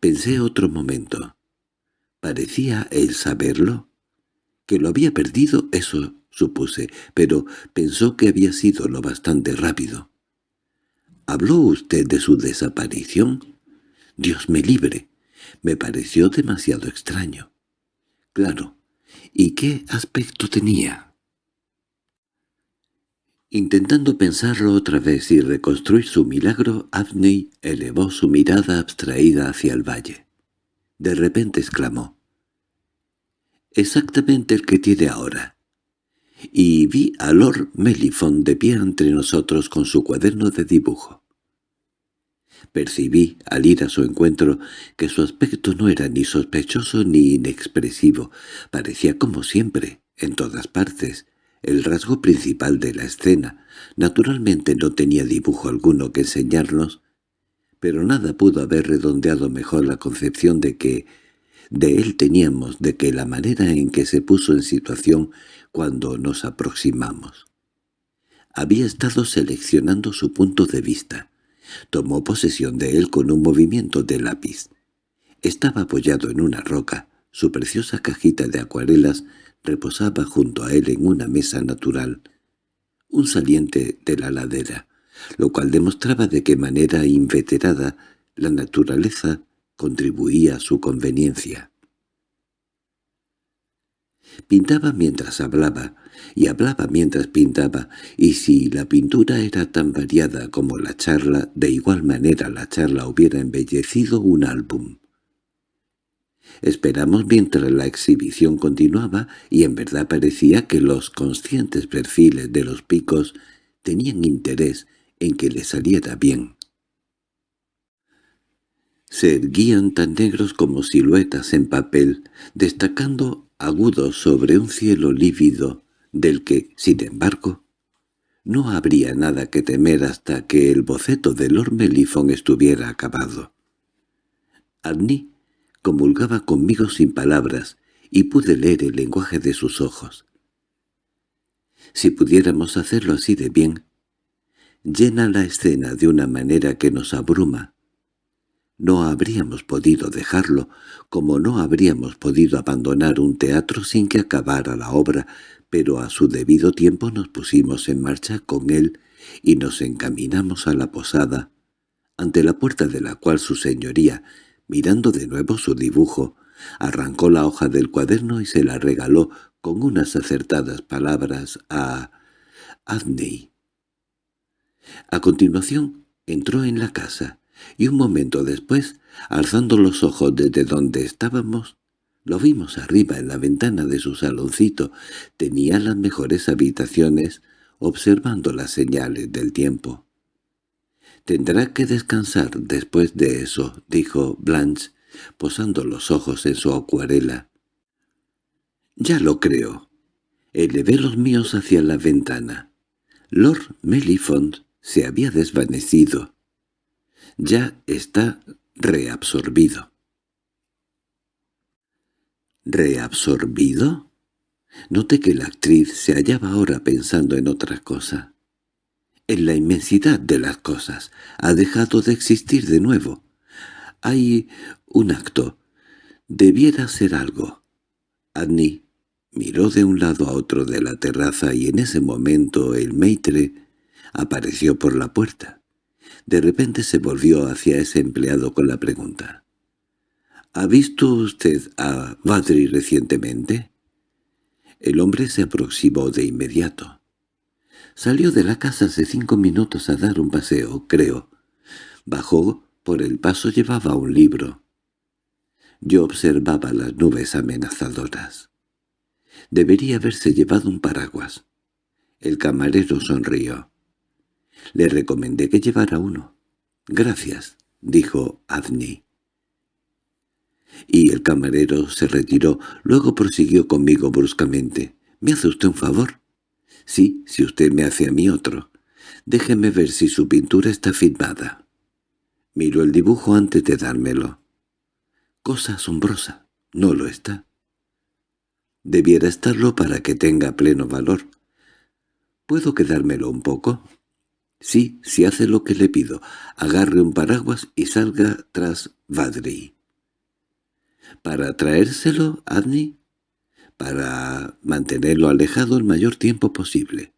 Speaker 1: Pensé otro momento. ¿Parecía él saberlo? Que lo había perdido, eso supuse, pero pensó que había sido lo bastante rápido. ¿Habló usted de su desaparición? Dios me libre. Me pareció demasiado extraño. Claro. ¿Y qué aspecto tenía? Intentando pensarlo otra vez y reconstruir su milagro, Abney elevó su mirada abstraída hacia el valle. De repente exclamó. «Exactamente el que tiene ahora». Y vi a Lord Melifon de pie entre nosotros con su cuaderno de dibujo. Percibí, al ir a su encuentro, que su aspecto no era ni sospechoso ni inexpresivo. Parecía como siempre, en todas partes, el rasgo principal de la escena. Naturalmente no tenía dibujo alguno que enseñarnos, pero nada pudo haber redondeado mejor la concepción de que de él teníamos de que la manera en que se puso en situación cuando nos aproximamos. Había estado seleccionando su punto de vista. Tomó posesión de él con un movimiento de lápiz. Estaba apoyado en una roca, su preciosa cajita de acuarelas reposaba junto a él en una mesa natural, un saliente de la ladera, lo cual demostraba de qué manera inveterada la naturaleza contribuía a su conveniencia. Pintaba mientras hablaba, y hablaba mientras pintaba, y si la pintura era tan variada como la charla, de igual manera la charla hubiera embellecido un álbum. Esperamos mientras la exhibición continuaba y en verdad parecía que los conscientes perfiles de los picos tenían interés en que le saliera bien. Se erguían tan negros como siluetas en papel, destacando agudos sobre un cielo lívido, del que, sin embargo, no habría nada que temer hasta que el boceto de Lord Melifon estuviera acabado. Arnie comulgaba conmigo sin palabras, y pude leer el lenguaje de sus ojos. Si pudiéramos hacerlo así de bien, llena la escena de una manera que nos abruma. No habríamos podido dejarlo, como no habríamos podido abandonar un teatro sin que acabara la obra, pero a su debido tiempo nos pusimos en marcha con él y nos encaminamos a la posada, ante la puerta de la cual su señoría Mirando de nuevo su dibujo, arrancó la hoja del cuaderno y se la regaló con unas acertadas palabras a Adney. A continuación entró en la casa, y un momento después, alzando los ojos desde donde estábamos, lo vimos arriba en la ventana de su saloncito. Tenía las mejores habitaciones, observando las señales del tiempo. «Tendrá que descansar después de eso», dijo Blanche, posando los ojos en su acuarela. «Ya lo creo». Elevé los míos hacia la ventana. Lord Mellifont se había desvanecido. Ya está reabsorbido. ¿Reabsorbido? Noté que la actriz se hallaba ahora pensando en otra cosa en la inmensidad de las cosas. Ha dejado de existir de nuevo. Hay un acto. Debiera ser algo. Annie miró de un lado a otro de la terraza y en ese momento el maitre apareció por la puerta. De repente se volvió hacia ese empleado con la pregunta. —¿Ha visto usted a Badri recientemente? El hombre se aproximó de inmediato. Salió de la casa hace cinco minutos a dar un paseo, creo. Bajó, por el paso llevaba un libro. Yo observaba las nubes amenazadoras. Debería haberse llevado un paraguas. El camarero sonrió. Le recomendé que llevara uno. «Gracias», dijo Adney. Y el camarero se retiró, luego prosiguió conmigo bruscamente. «¿Me hace usted un favor?» Sí, si usted me hace a mí otro. Déjeme ver si su pintura está firmada. Miro el dibujo antes de dármelo. Cosa asombrosa. No lo está. Debiera estarlo para que tenga pleno valor. ¿Puedo quedármelo un poco? Sí, si hace lo que le pido. Agarre un paraguas y salga tras Vadri. ¿Para traérselo, Adni? Para mantenerlo alejado el mayor tiempo posible.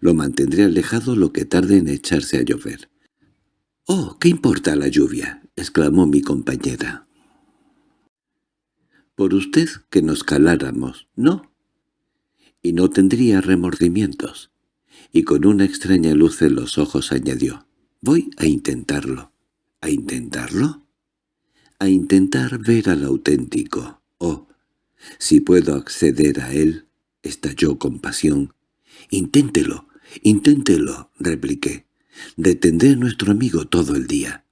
Speaker 1: Lo mantendré alejado lo que tarde en echarse a llover. —¡Oh, qué importa la lluvia! —exclamó mi compañera. —Por usted que nos caláramos, ¿no? Y no tendría remordimientos. Y con una extraña luz en los ojos añadió, «Voy a intentarlo». ¿A intentarlo? A intentar ver al auténtico. Oh, si puedo acceder a él, estalló con pasión. «Inténtelo, inténtelo», repliqué. «Detendré a nuestro amigo todo el día».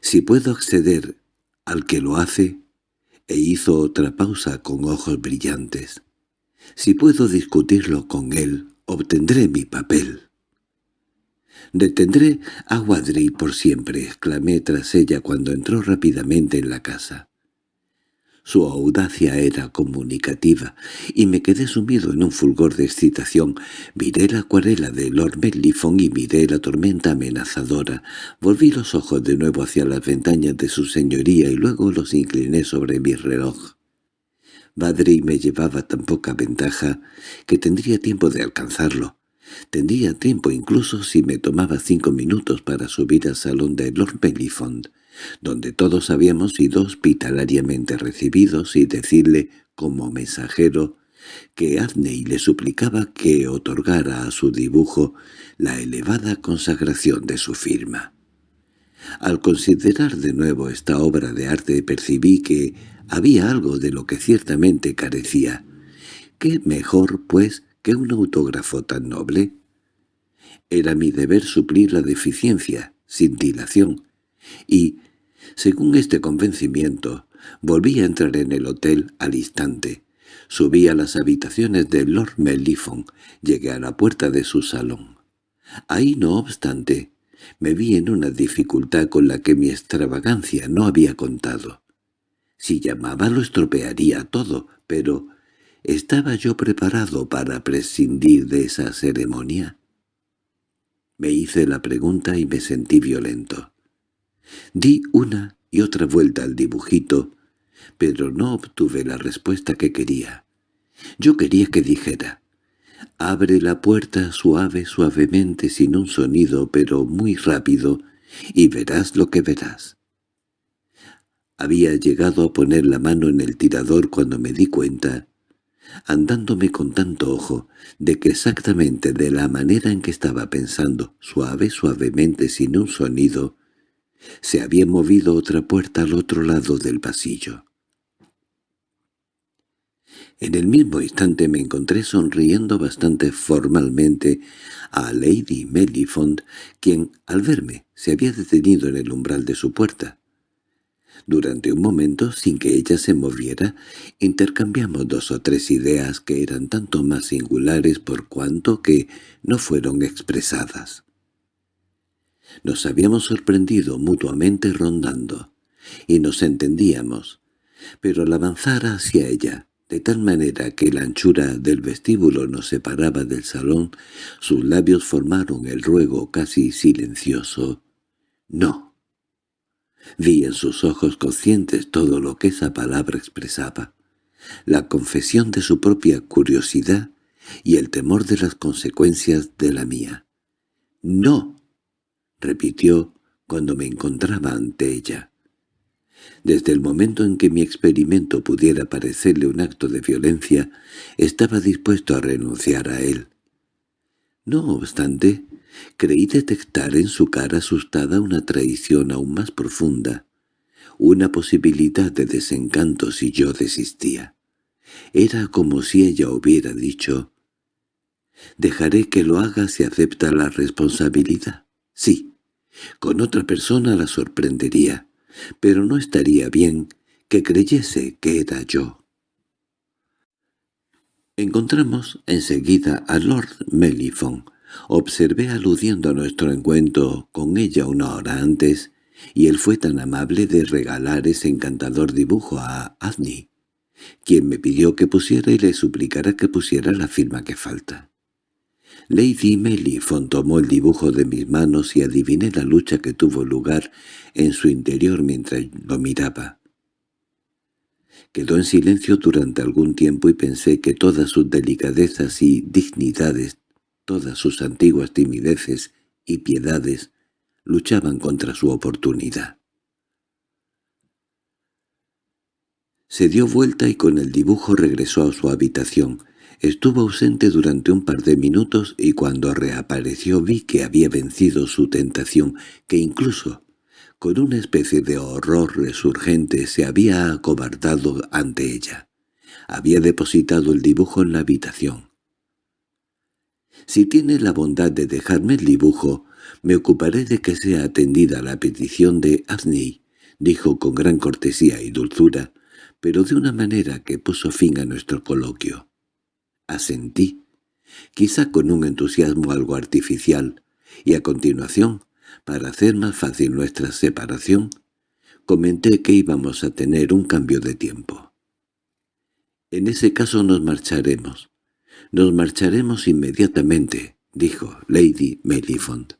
Speaker 1: Si puedo acceder al que lo hace, e hizo otra pausa con ojos brillantes. Si puedo discutirlo con él, obtendré mi papel. «Detendré a Wadri por siempre», exclamé tras ella cuando entró rápidamente en la casa. Su audacia era comunicativa, y me quedé sumido en un fulgor de excitación. Miré la acuarela de Lord Mellifon y miré la tormenta amenazadora. Volví los ojos de nuevo hacia las ventanas de su señoría y luego los incliné sobre mi reloj. Badri me llevaba tan poca ventaja que tendría tiempo de alcanzarlo. Tendría tiempo incluso si me tomaba cinco minutos para subir al salón de Lord Mellifont donde todos habíamos sido hospitalariamente recibidos, y decirle, como mensajero, que Adney le suplicaba que otorgara a su dibujo la elevada consagración de su firma. Al considerar de nuevo esta obra de arte percibí que había algo de lo que ciertamente carecía. ¿Qué mejor, pues, que un autógrafo tan noble? Era mi deber suplir la deficiencia, sin dilación, y, según este convencimiento, volví a entrar en el hotel al instante. Subí a las habitaciones de Lord Mellifon, llegué a la puerta de su salón. Ahí, no obstante, me vi en una dificultad con la que mi extravagancia no había contado. Si llamaba lo estropearía todo, pero ¿estaba yo preparado para prescindir de esa ceremonia? Me hice la pregunta y me sentí violento. Di una y otra vuelta al dibujito, pero no obtuve la respuesta que quería. Yo quería que dijera, «Abre la puerta suave, suavemente, sin un sonido, pero muy rápido, y verás lo que verás». Había llegado a poner la mano en el tirador cuando me di cuenta, andándome con tanto ojo, de que exactamente de la manera en que estaba pensando, suave, suavemente, sin un sonido, se había movido otra puerta al otro lado del pasillo. En el mismo instante me encontré sonriendo bastante formalmente a Lady Mellifont, quien, al verme, se había detenido en el umbral de su puerta. Durante un momento, sin que ella se moviera, intercambiamos dos o tres ideas que eran tanto más singulares por cuanto que no fueron expresadas. Nos habíamos sorprendido mutuamente rondando, y nos entendíamos, pero al avanzar hacia ella, de tal manera que la anchura del vestíbulo nos separaba del salón, sus labios formaron el ruego casi silencioso. «No». Vi en sus ojos conscientes todo lo que esa palabra expresaba, la confesión de su propia curiosidad y el temor de las consecuencias de la mía. «No», repitió cuando me encontraba ante ella. Desde el momento en que mi experimento pudiera parecerle un acto de violencia, estaba dispuesto a renunciar a él. No obstante, creí detectar en su cara asustada una traición aún más profunda, una posibilidad de desencanto si yo desistía. Era como si ella hubiera dicho, «Dejaré que lo haga si acepta la responsabilidad». Sí, con otra persona la sorprendería, pero no estaría bien que creyese que era yo. Encontramos enseguida a Lord Mellifon. Observé aludiendo a nuestro encuentro con ella una hora antes, y él fue tan amable de regalar ese encantador dibujo a Adney, quien me pidió que pusiera y le suplicara que pusiera la firma que falta. Lady Melifon tomó el dibujo de mis manos y adiviné la lucha que tuvo lugar en su interior mientras lo miraba. Quedó en silencio durante algún tiempo y pensé que todas sus delicadezas y dignidades, todas sus antiguas timideces y piedades, luchaban contra su oportunidad. Se dio vuelta y con el dibujo regresó a su habitación. Estuvo ausente durante un par de minutos y cuando reapareció vi que había vencido su tentación, que incluso, con una especie de horror resurgente, se había acobardado ante ella. Había depositado el dibujo en la habitación. «Si tiene la bondad de dejarme el dibujo, me ocuparé de que sea atendida la petición de Asney», dijo con gran cortesía y dulzura, pero de una manera que puso fin a nuestro coloquio. Asentí, quizá con un entusiasmo algo artificial, y a continuación, para hacer más fácil nuestra separación, comenté que íbamos a tener un cambio de tiempo. En ese caso nos marcharemos. Nos marcharemos inmediatamente, dijo Lady Melifont.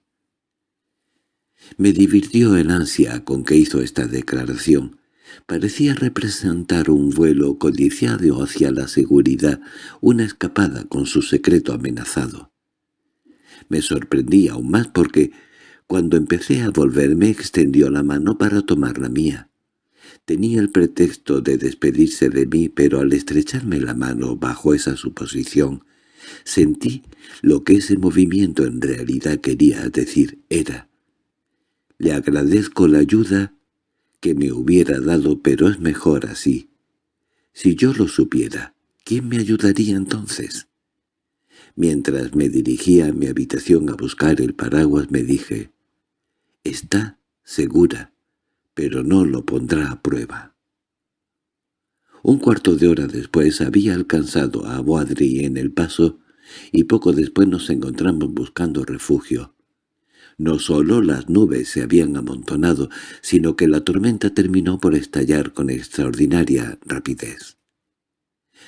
Speaker 1: Me divirtió el ansia con que hizo esta declaración, Parecía representar un vuelo codiciado hacia la seguridad, una escapada con su secreto amenazado. Me sorprendí aún más porque, cuando empecé a volverme, extendió la mano para tomar la mía. Tenía el pretexto de despedirse de mí, pero al estrecharme la mano bajo esa suposición, sentí lo que ese movimiento en realidad quería decir era. «Le agradezco la ayuda que me hubiera dado, pero es mejor así. Si yo lo supiera, ¿quién me ayudaría entonces? Mientras me dirigía a mi habitación a buscar el paraguas me dije, «Está segura, pero no lo pondrá a prueba». Un cuarto de hora después había alcanzado a Boadri en el paso y poco después nos encontramos buscando refugio. No solo las nubes se habían amontonado, sino que la tormenta terminó por estallar con extraordinaria rapidez.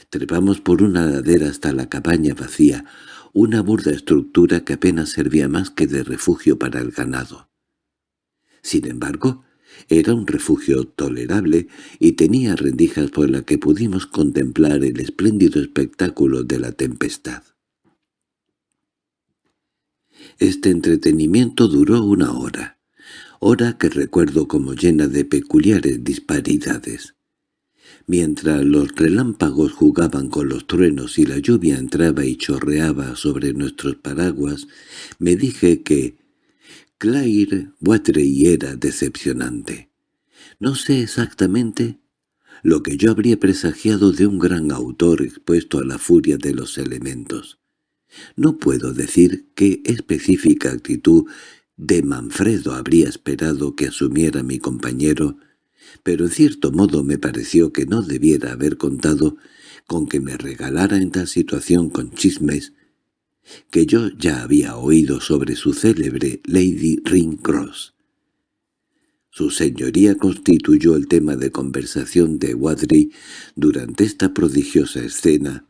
Speaker 1: Trepamos por una ladera hasta la cabaña vacía, una burda estructura que apenas servía más que de refugio para el ganado. Sin embargo, era un refugio tolerable y tenía rendijas por la que pudimos contemplar el espléndido espectáculo de la tempestad. Este entretenimiento duró una hora, hora que recuerdo como llena de peculiares disparidades. Mientras los relámpagos jugaban con los truenos y la lluvia entraba y chorreaba sobre nuestros paraguas, me dije que Claire Watrey era decepcionante. No sé exactamente lo que yo habría presagiado de un gran autor expuesto a la furia de los elementos. No puedo decir qué específica actitud de Manfredo habría esperado que asumiera mi compañero, pero en cierto modo me pareció que no debiera haber contado con que me regalara en tal situación con chismes que yo ya había oído sobre su célebre Lady Ringcross. Su señoría constituyó el tema de conversación de Wadri durante esta prodigiosa escena,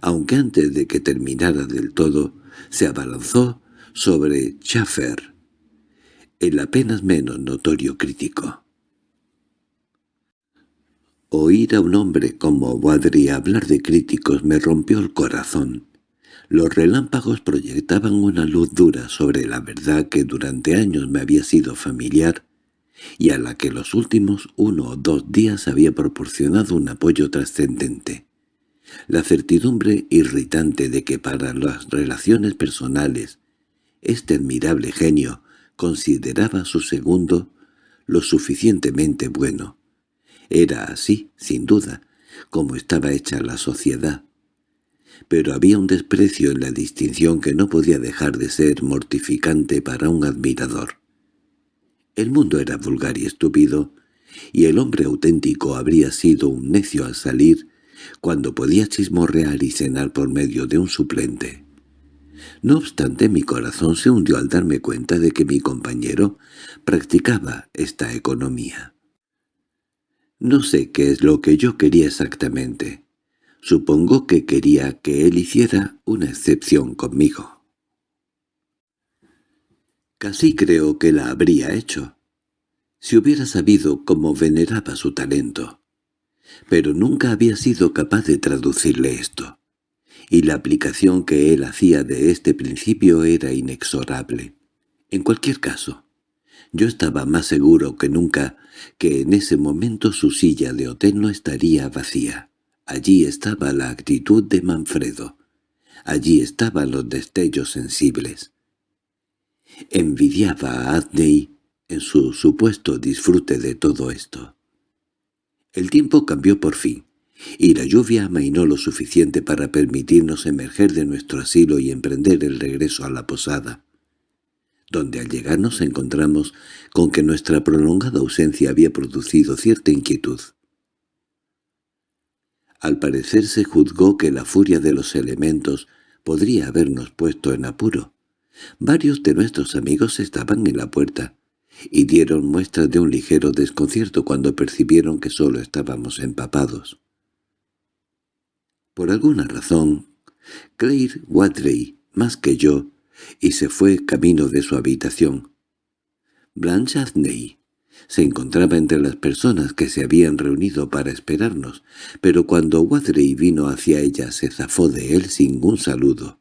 Speaker 1: aunque antes de que terminara del todo, se abalanzó sobre Schaffer, el apenas menos notorio crítico. Oír a un hombre como Wadri hablar de críticos me rompió el corazón. Los relámpagos proyectaban una luz dura sobre la verdad que durante años me había sido familiar y a la que los últimos uno o dos días había proporcionado un apoyo trascendente. La certidumbre irritante de que para las relaciones personales este admirable genio consideraba su segundo lo suficientemente bueno. Era así, sin duda, como estaba hecha la sociedad. Pero había un desprecio en la distinción que no podía dejar de ser mortificante para un admirador. El mundo era vulgar y estúpido, y el hombre auténtico habría sido un necio al salir cuando podía chismorrear y cenar por medio de un suplente. No obstante, mi corazón se hundió al darme cuenta de que mi compañero practicaba esta economía. No sé qué es lo que yo quería exactamente. Supongo que quería que él hiciera una excepción conmigo. Casi creo que la habría hecho, si hubiera sabido cómo veneraba su talento. Pero nunca había sido capaz de traducirle esto, y la aplicación que él hacía de este principio era inexorable. En cualquier caso, yo estaba más seguro que nunca que en ese momento su silla de hotel no estaría vacía. Allí estaba la actitud de Manfredo. Allí estaban los destellos sensibles. Envidiaba a Adney en su supuesto disfrute de todo esto. El tiempo cambió por fin, y la lluvia amainó lo suficiente para permitirnos emerger de nuestro asilo y emprender el regreso a la posada, donde al llegar nos encontramos con que nuestra prolongada ausencia había producido cierta inquietud. Al parecer se juzgó que la furia de los elementos podría habernos puesto en apuro. Varios de nuestros amigos estaban en la puerta, y dieron muestras de un ligero desconcierto cuando percibieron que solo estábamos empapados. Por alguna razón, Claire Wadley, más que yo, y se fue camino de su habitación. Blanche Adney se encontraba entre las personas que se habían reunido para esperarnos, pero cuando Wadley vino hacia ella se zafó de él sin un saludo,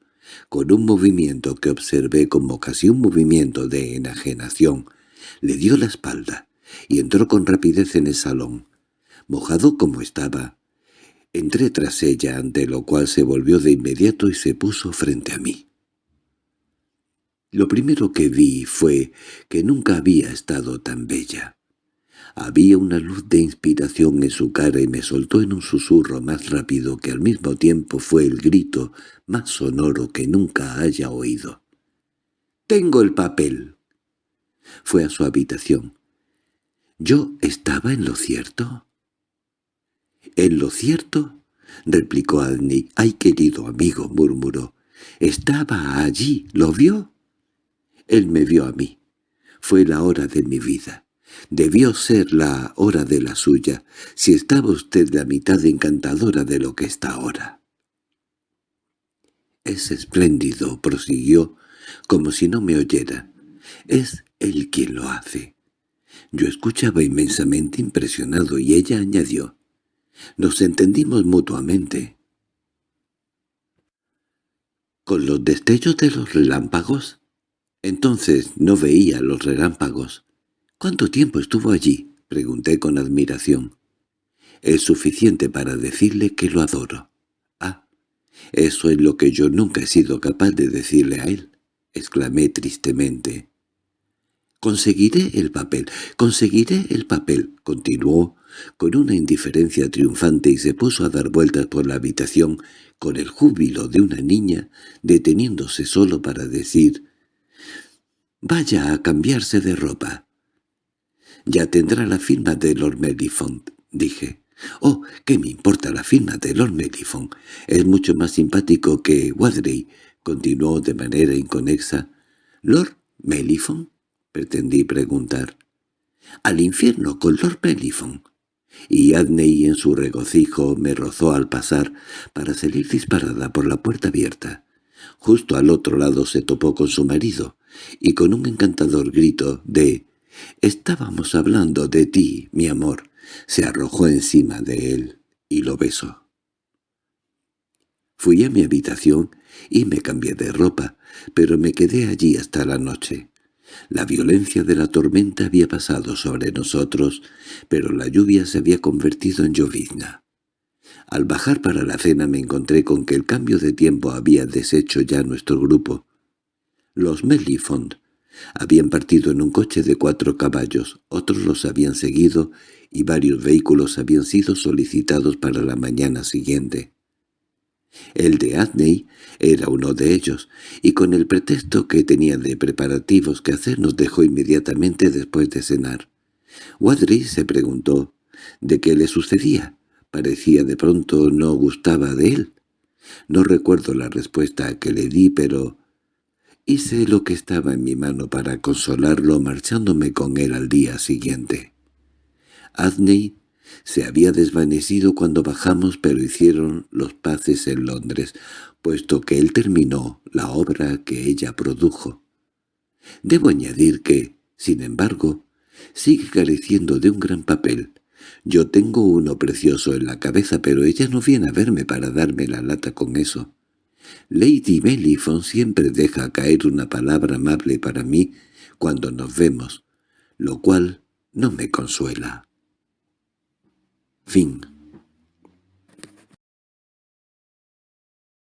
Speaker 1: con un movimiento que observé como casi un movimiento de enajenación, le dio la espalda y entró con rapidez en el salón. Mojado como estaba, entré tras ella, ante lo cual se volvió de inmediato y se puso frente a mí. Lo primero que vi fue que nunca había estado tan bella. Había una luz de inspiración en su cara y me soltó en un susurro más rápido que al mismo tiempo fue el grito más sonoro que nunca haya oído. «¡Tengo el papel!» Fue a su habitación. ¿Yo estaba en lo cierto? —¿En lo cierto? —replicó Adney. —Ay, querido amigo —murmuró—, estaba allí, ¿lo vio? Él me vio a mí. Fue la hora de mi vida. Debió ser la hora de la suya, si estaba usted la mitad encantadora de lo que está ahora. Es espléndido, prosiguió, como si no me oyera. Es él quien lo hace. Yo escuchaba inmensamente impresionado y ella añadió, «Nos entendimos mutuamente». ¿Con los destellos de los relámpagos? Entonces no veía los relámpagos. —¿Cuánto tiempo estuvo allí? —pregunté con admiración. —Es suficiente para decirle que lo adoro. —Ah, eso es lo que yo nunca he sido capaz de decirle a él —exclamé tristemente. «Conseguiré el papel, conseguiré el papel», continuó con una indiferencia triunfante y se puso a dar vueltas por la habitación con el júbilo de una niña, deteniéndose solo para decir «Vaya a cambiarse de ropa». «Ya tendrá la firma de Lord Mellifont», dije. «Oh, ¿qué me importa la firma de Lord Mellifont? Es mucho más simpático que Wadley», continuó de manera inconexa. «¿Lord Mellifont?» Pretendí preguntar. —Al infierno con Lord Mellifon. Y Adney en su regocijo me rozó al pasar para salir disparada por la puerta abierta. Justo al otro lado se topó con su marido, y con un encantador grito de «Estábamos hablando de ti, mi amor», se arrojó encima de él y lo besó. Fui a mi habitación y me cambié de ropa, pero me quedé allí hasta la noche. La violencia de la tormenta había pasado sobre nosotros, pero la lluvia se había convertido en llovizna. Al bajar para la cena me encontré con que el cambio de tiempo había deshecho ya nuestro grupo. Los Mellifont habían partido en un coche de cuatro caballos, otros los habían seguido y varios vehículos habían sido solicitados para la mañana siguiente. El de Adney era uno de ellos, y con el pretexto que tenía de preparativos que hacer nos dejó inmediatamente después de cenar. Wadri se preguntó de qué le sucedía. Parecía de pronto no gustaba de él. No recuerdo la respuesta que le di, pero hice lo que estaba en mi mano para consolarlo marchándome con él al día siguiente. Adney se había desvanecido cuando bajamos, pero hicieron los paces en Londres, puesto que él terminó la obra que ella produjo. Debo añadir que, sin embargo, sigue careciendo de un gran papel. Yo tengo uno precioso en la cabeza, pero ella no viene a verme para darme la lata con eso. Lady Mellifon siempre deja caer una palabra amable para mí cuando nos vemos, lo cual no me consuela. Fin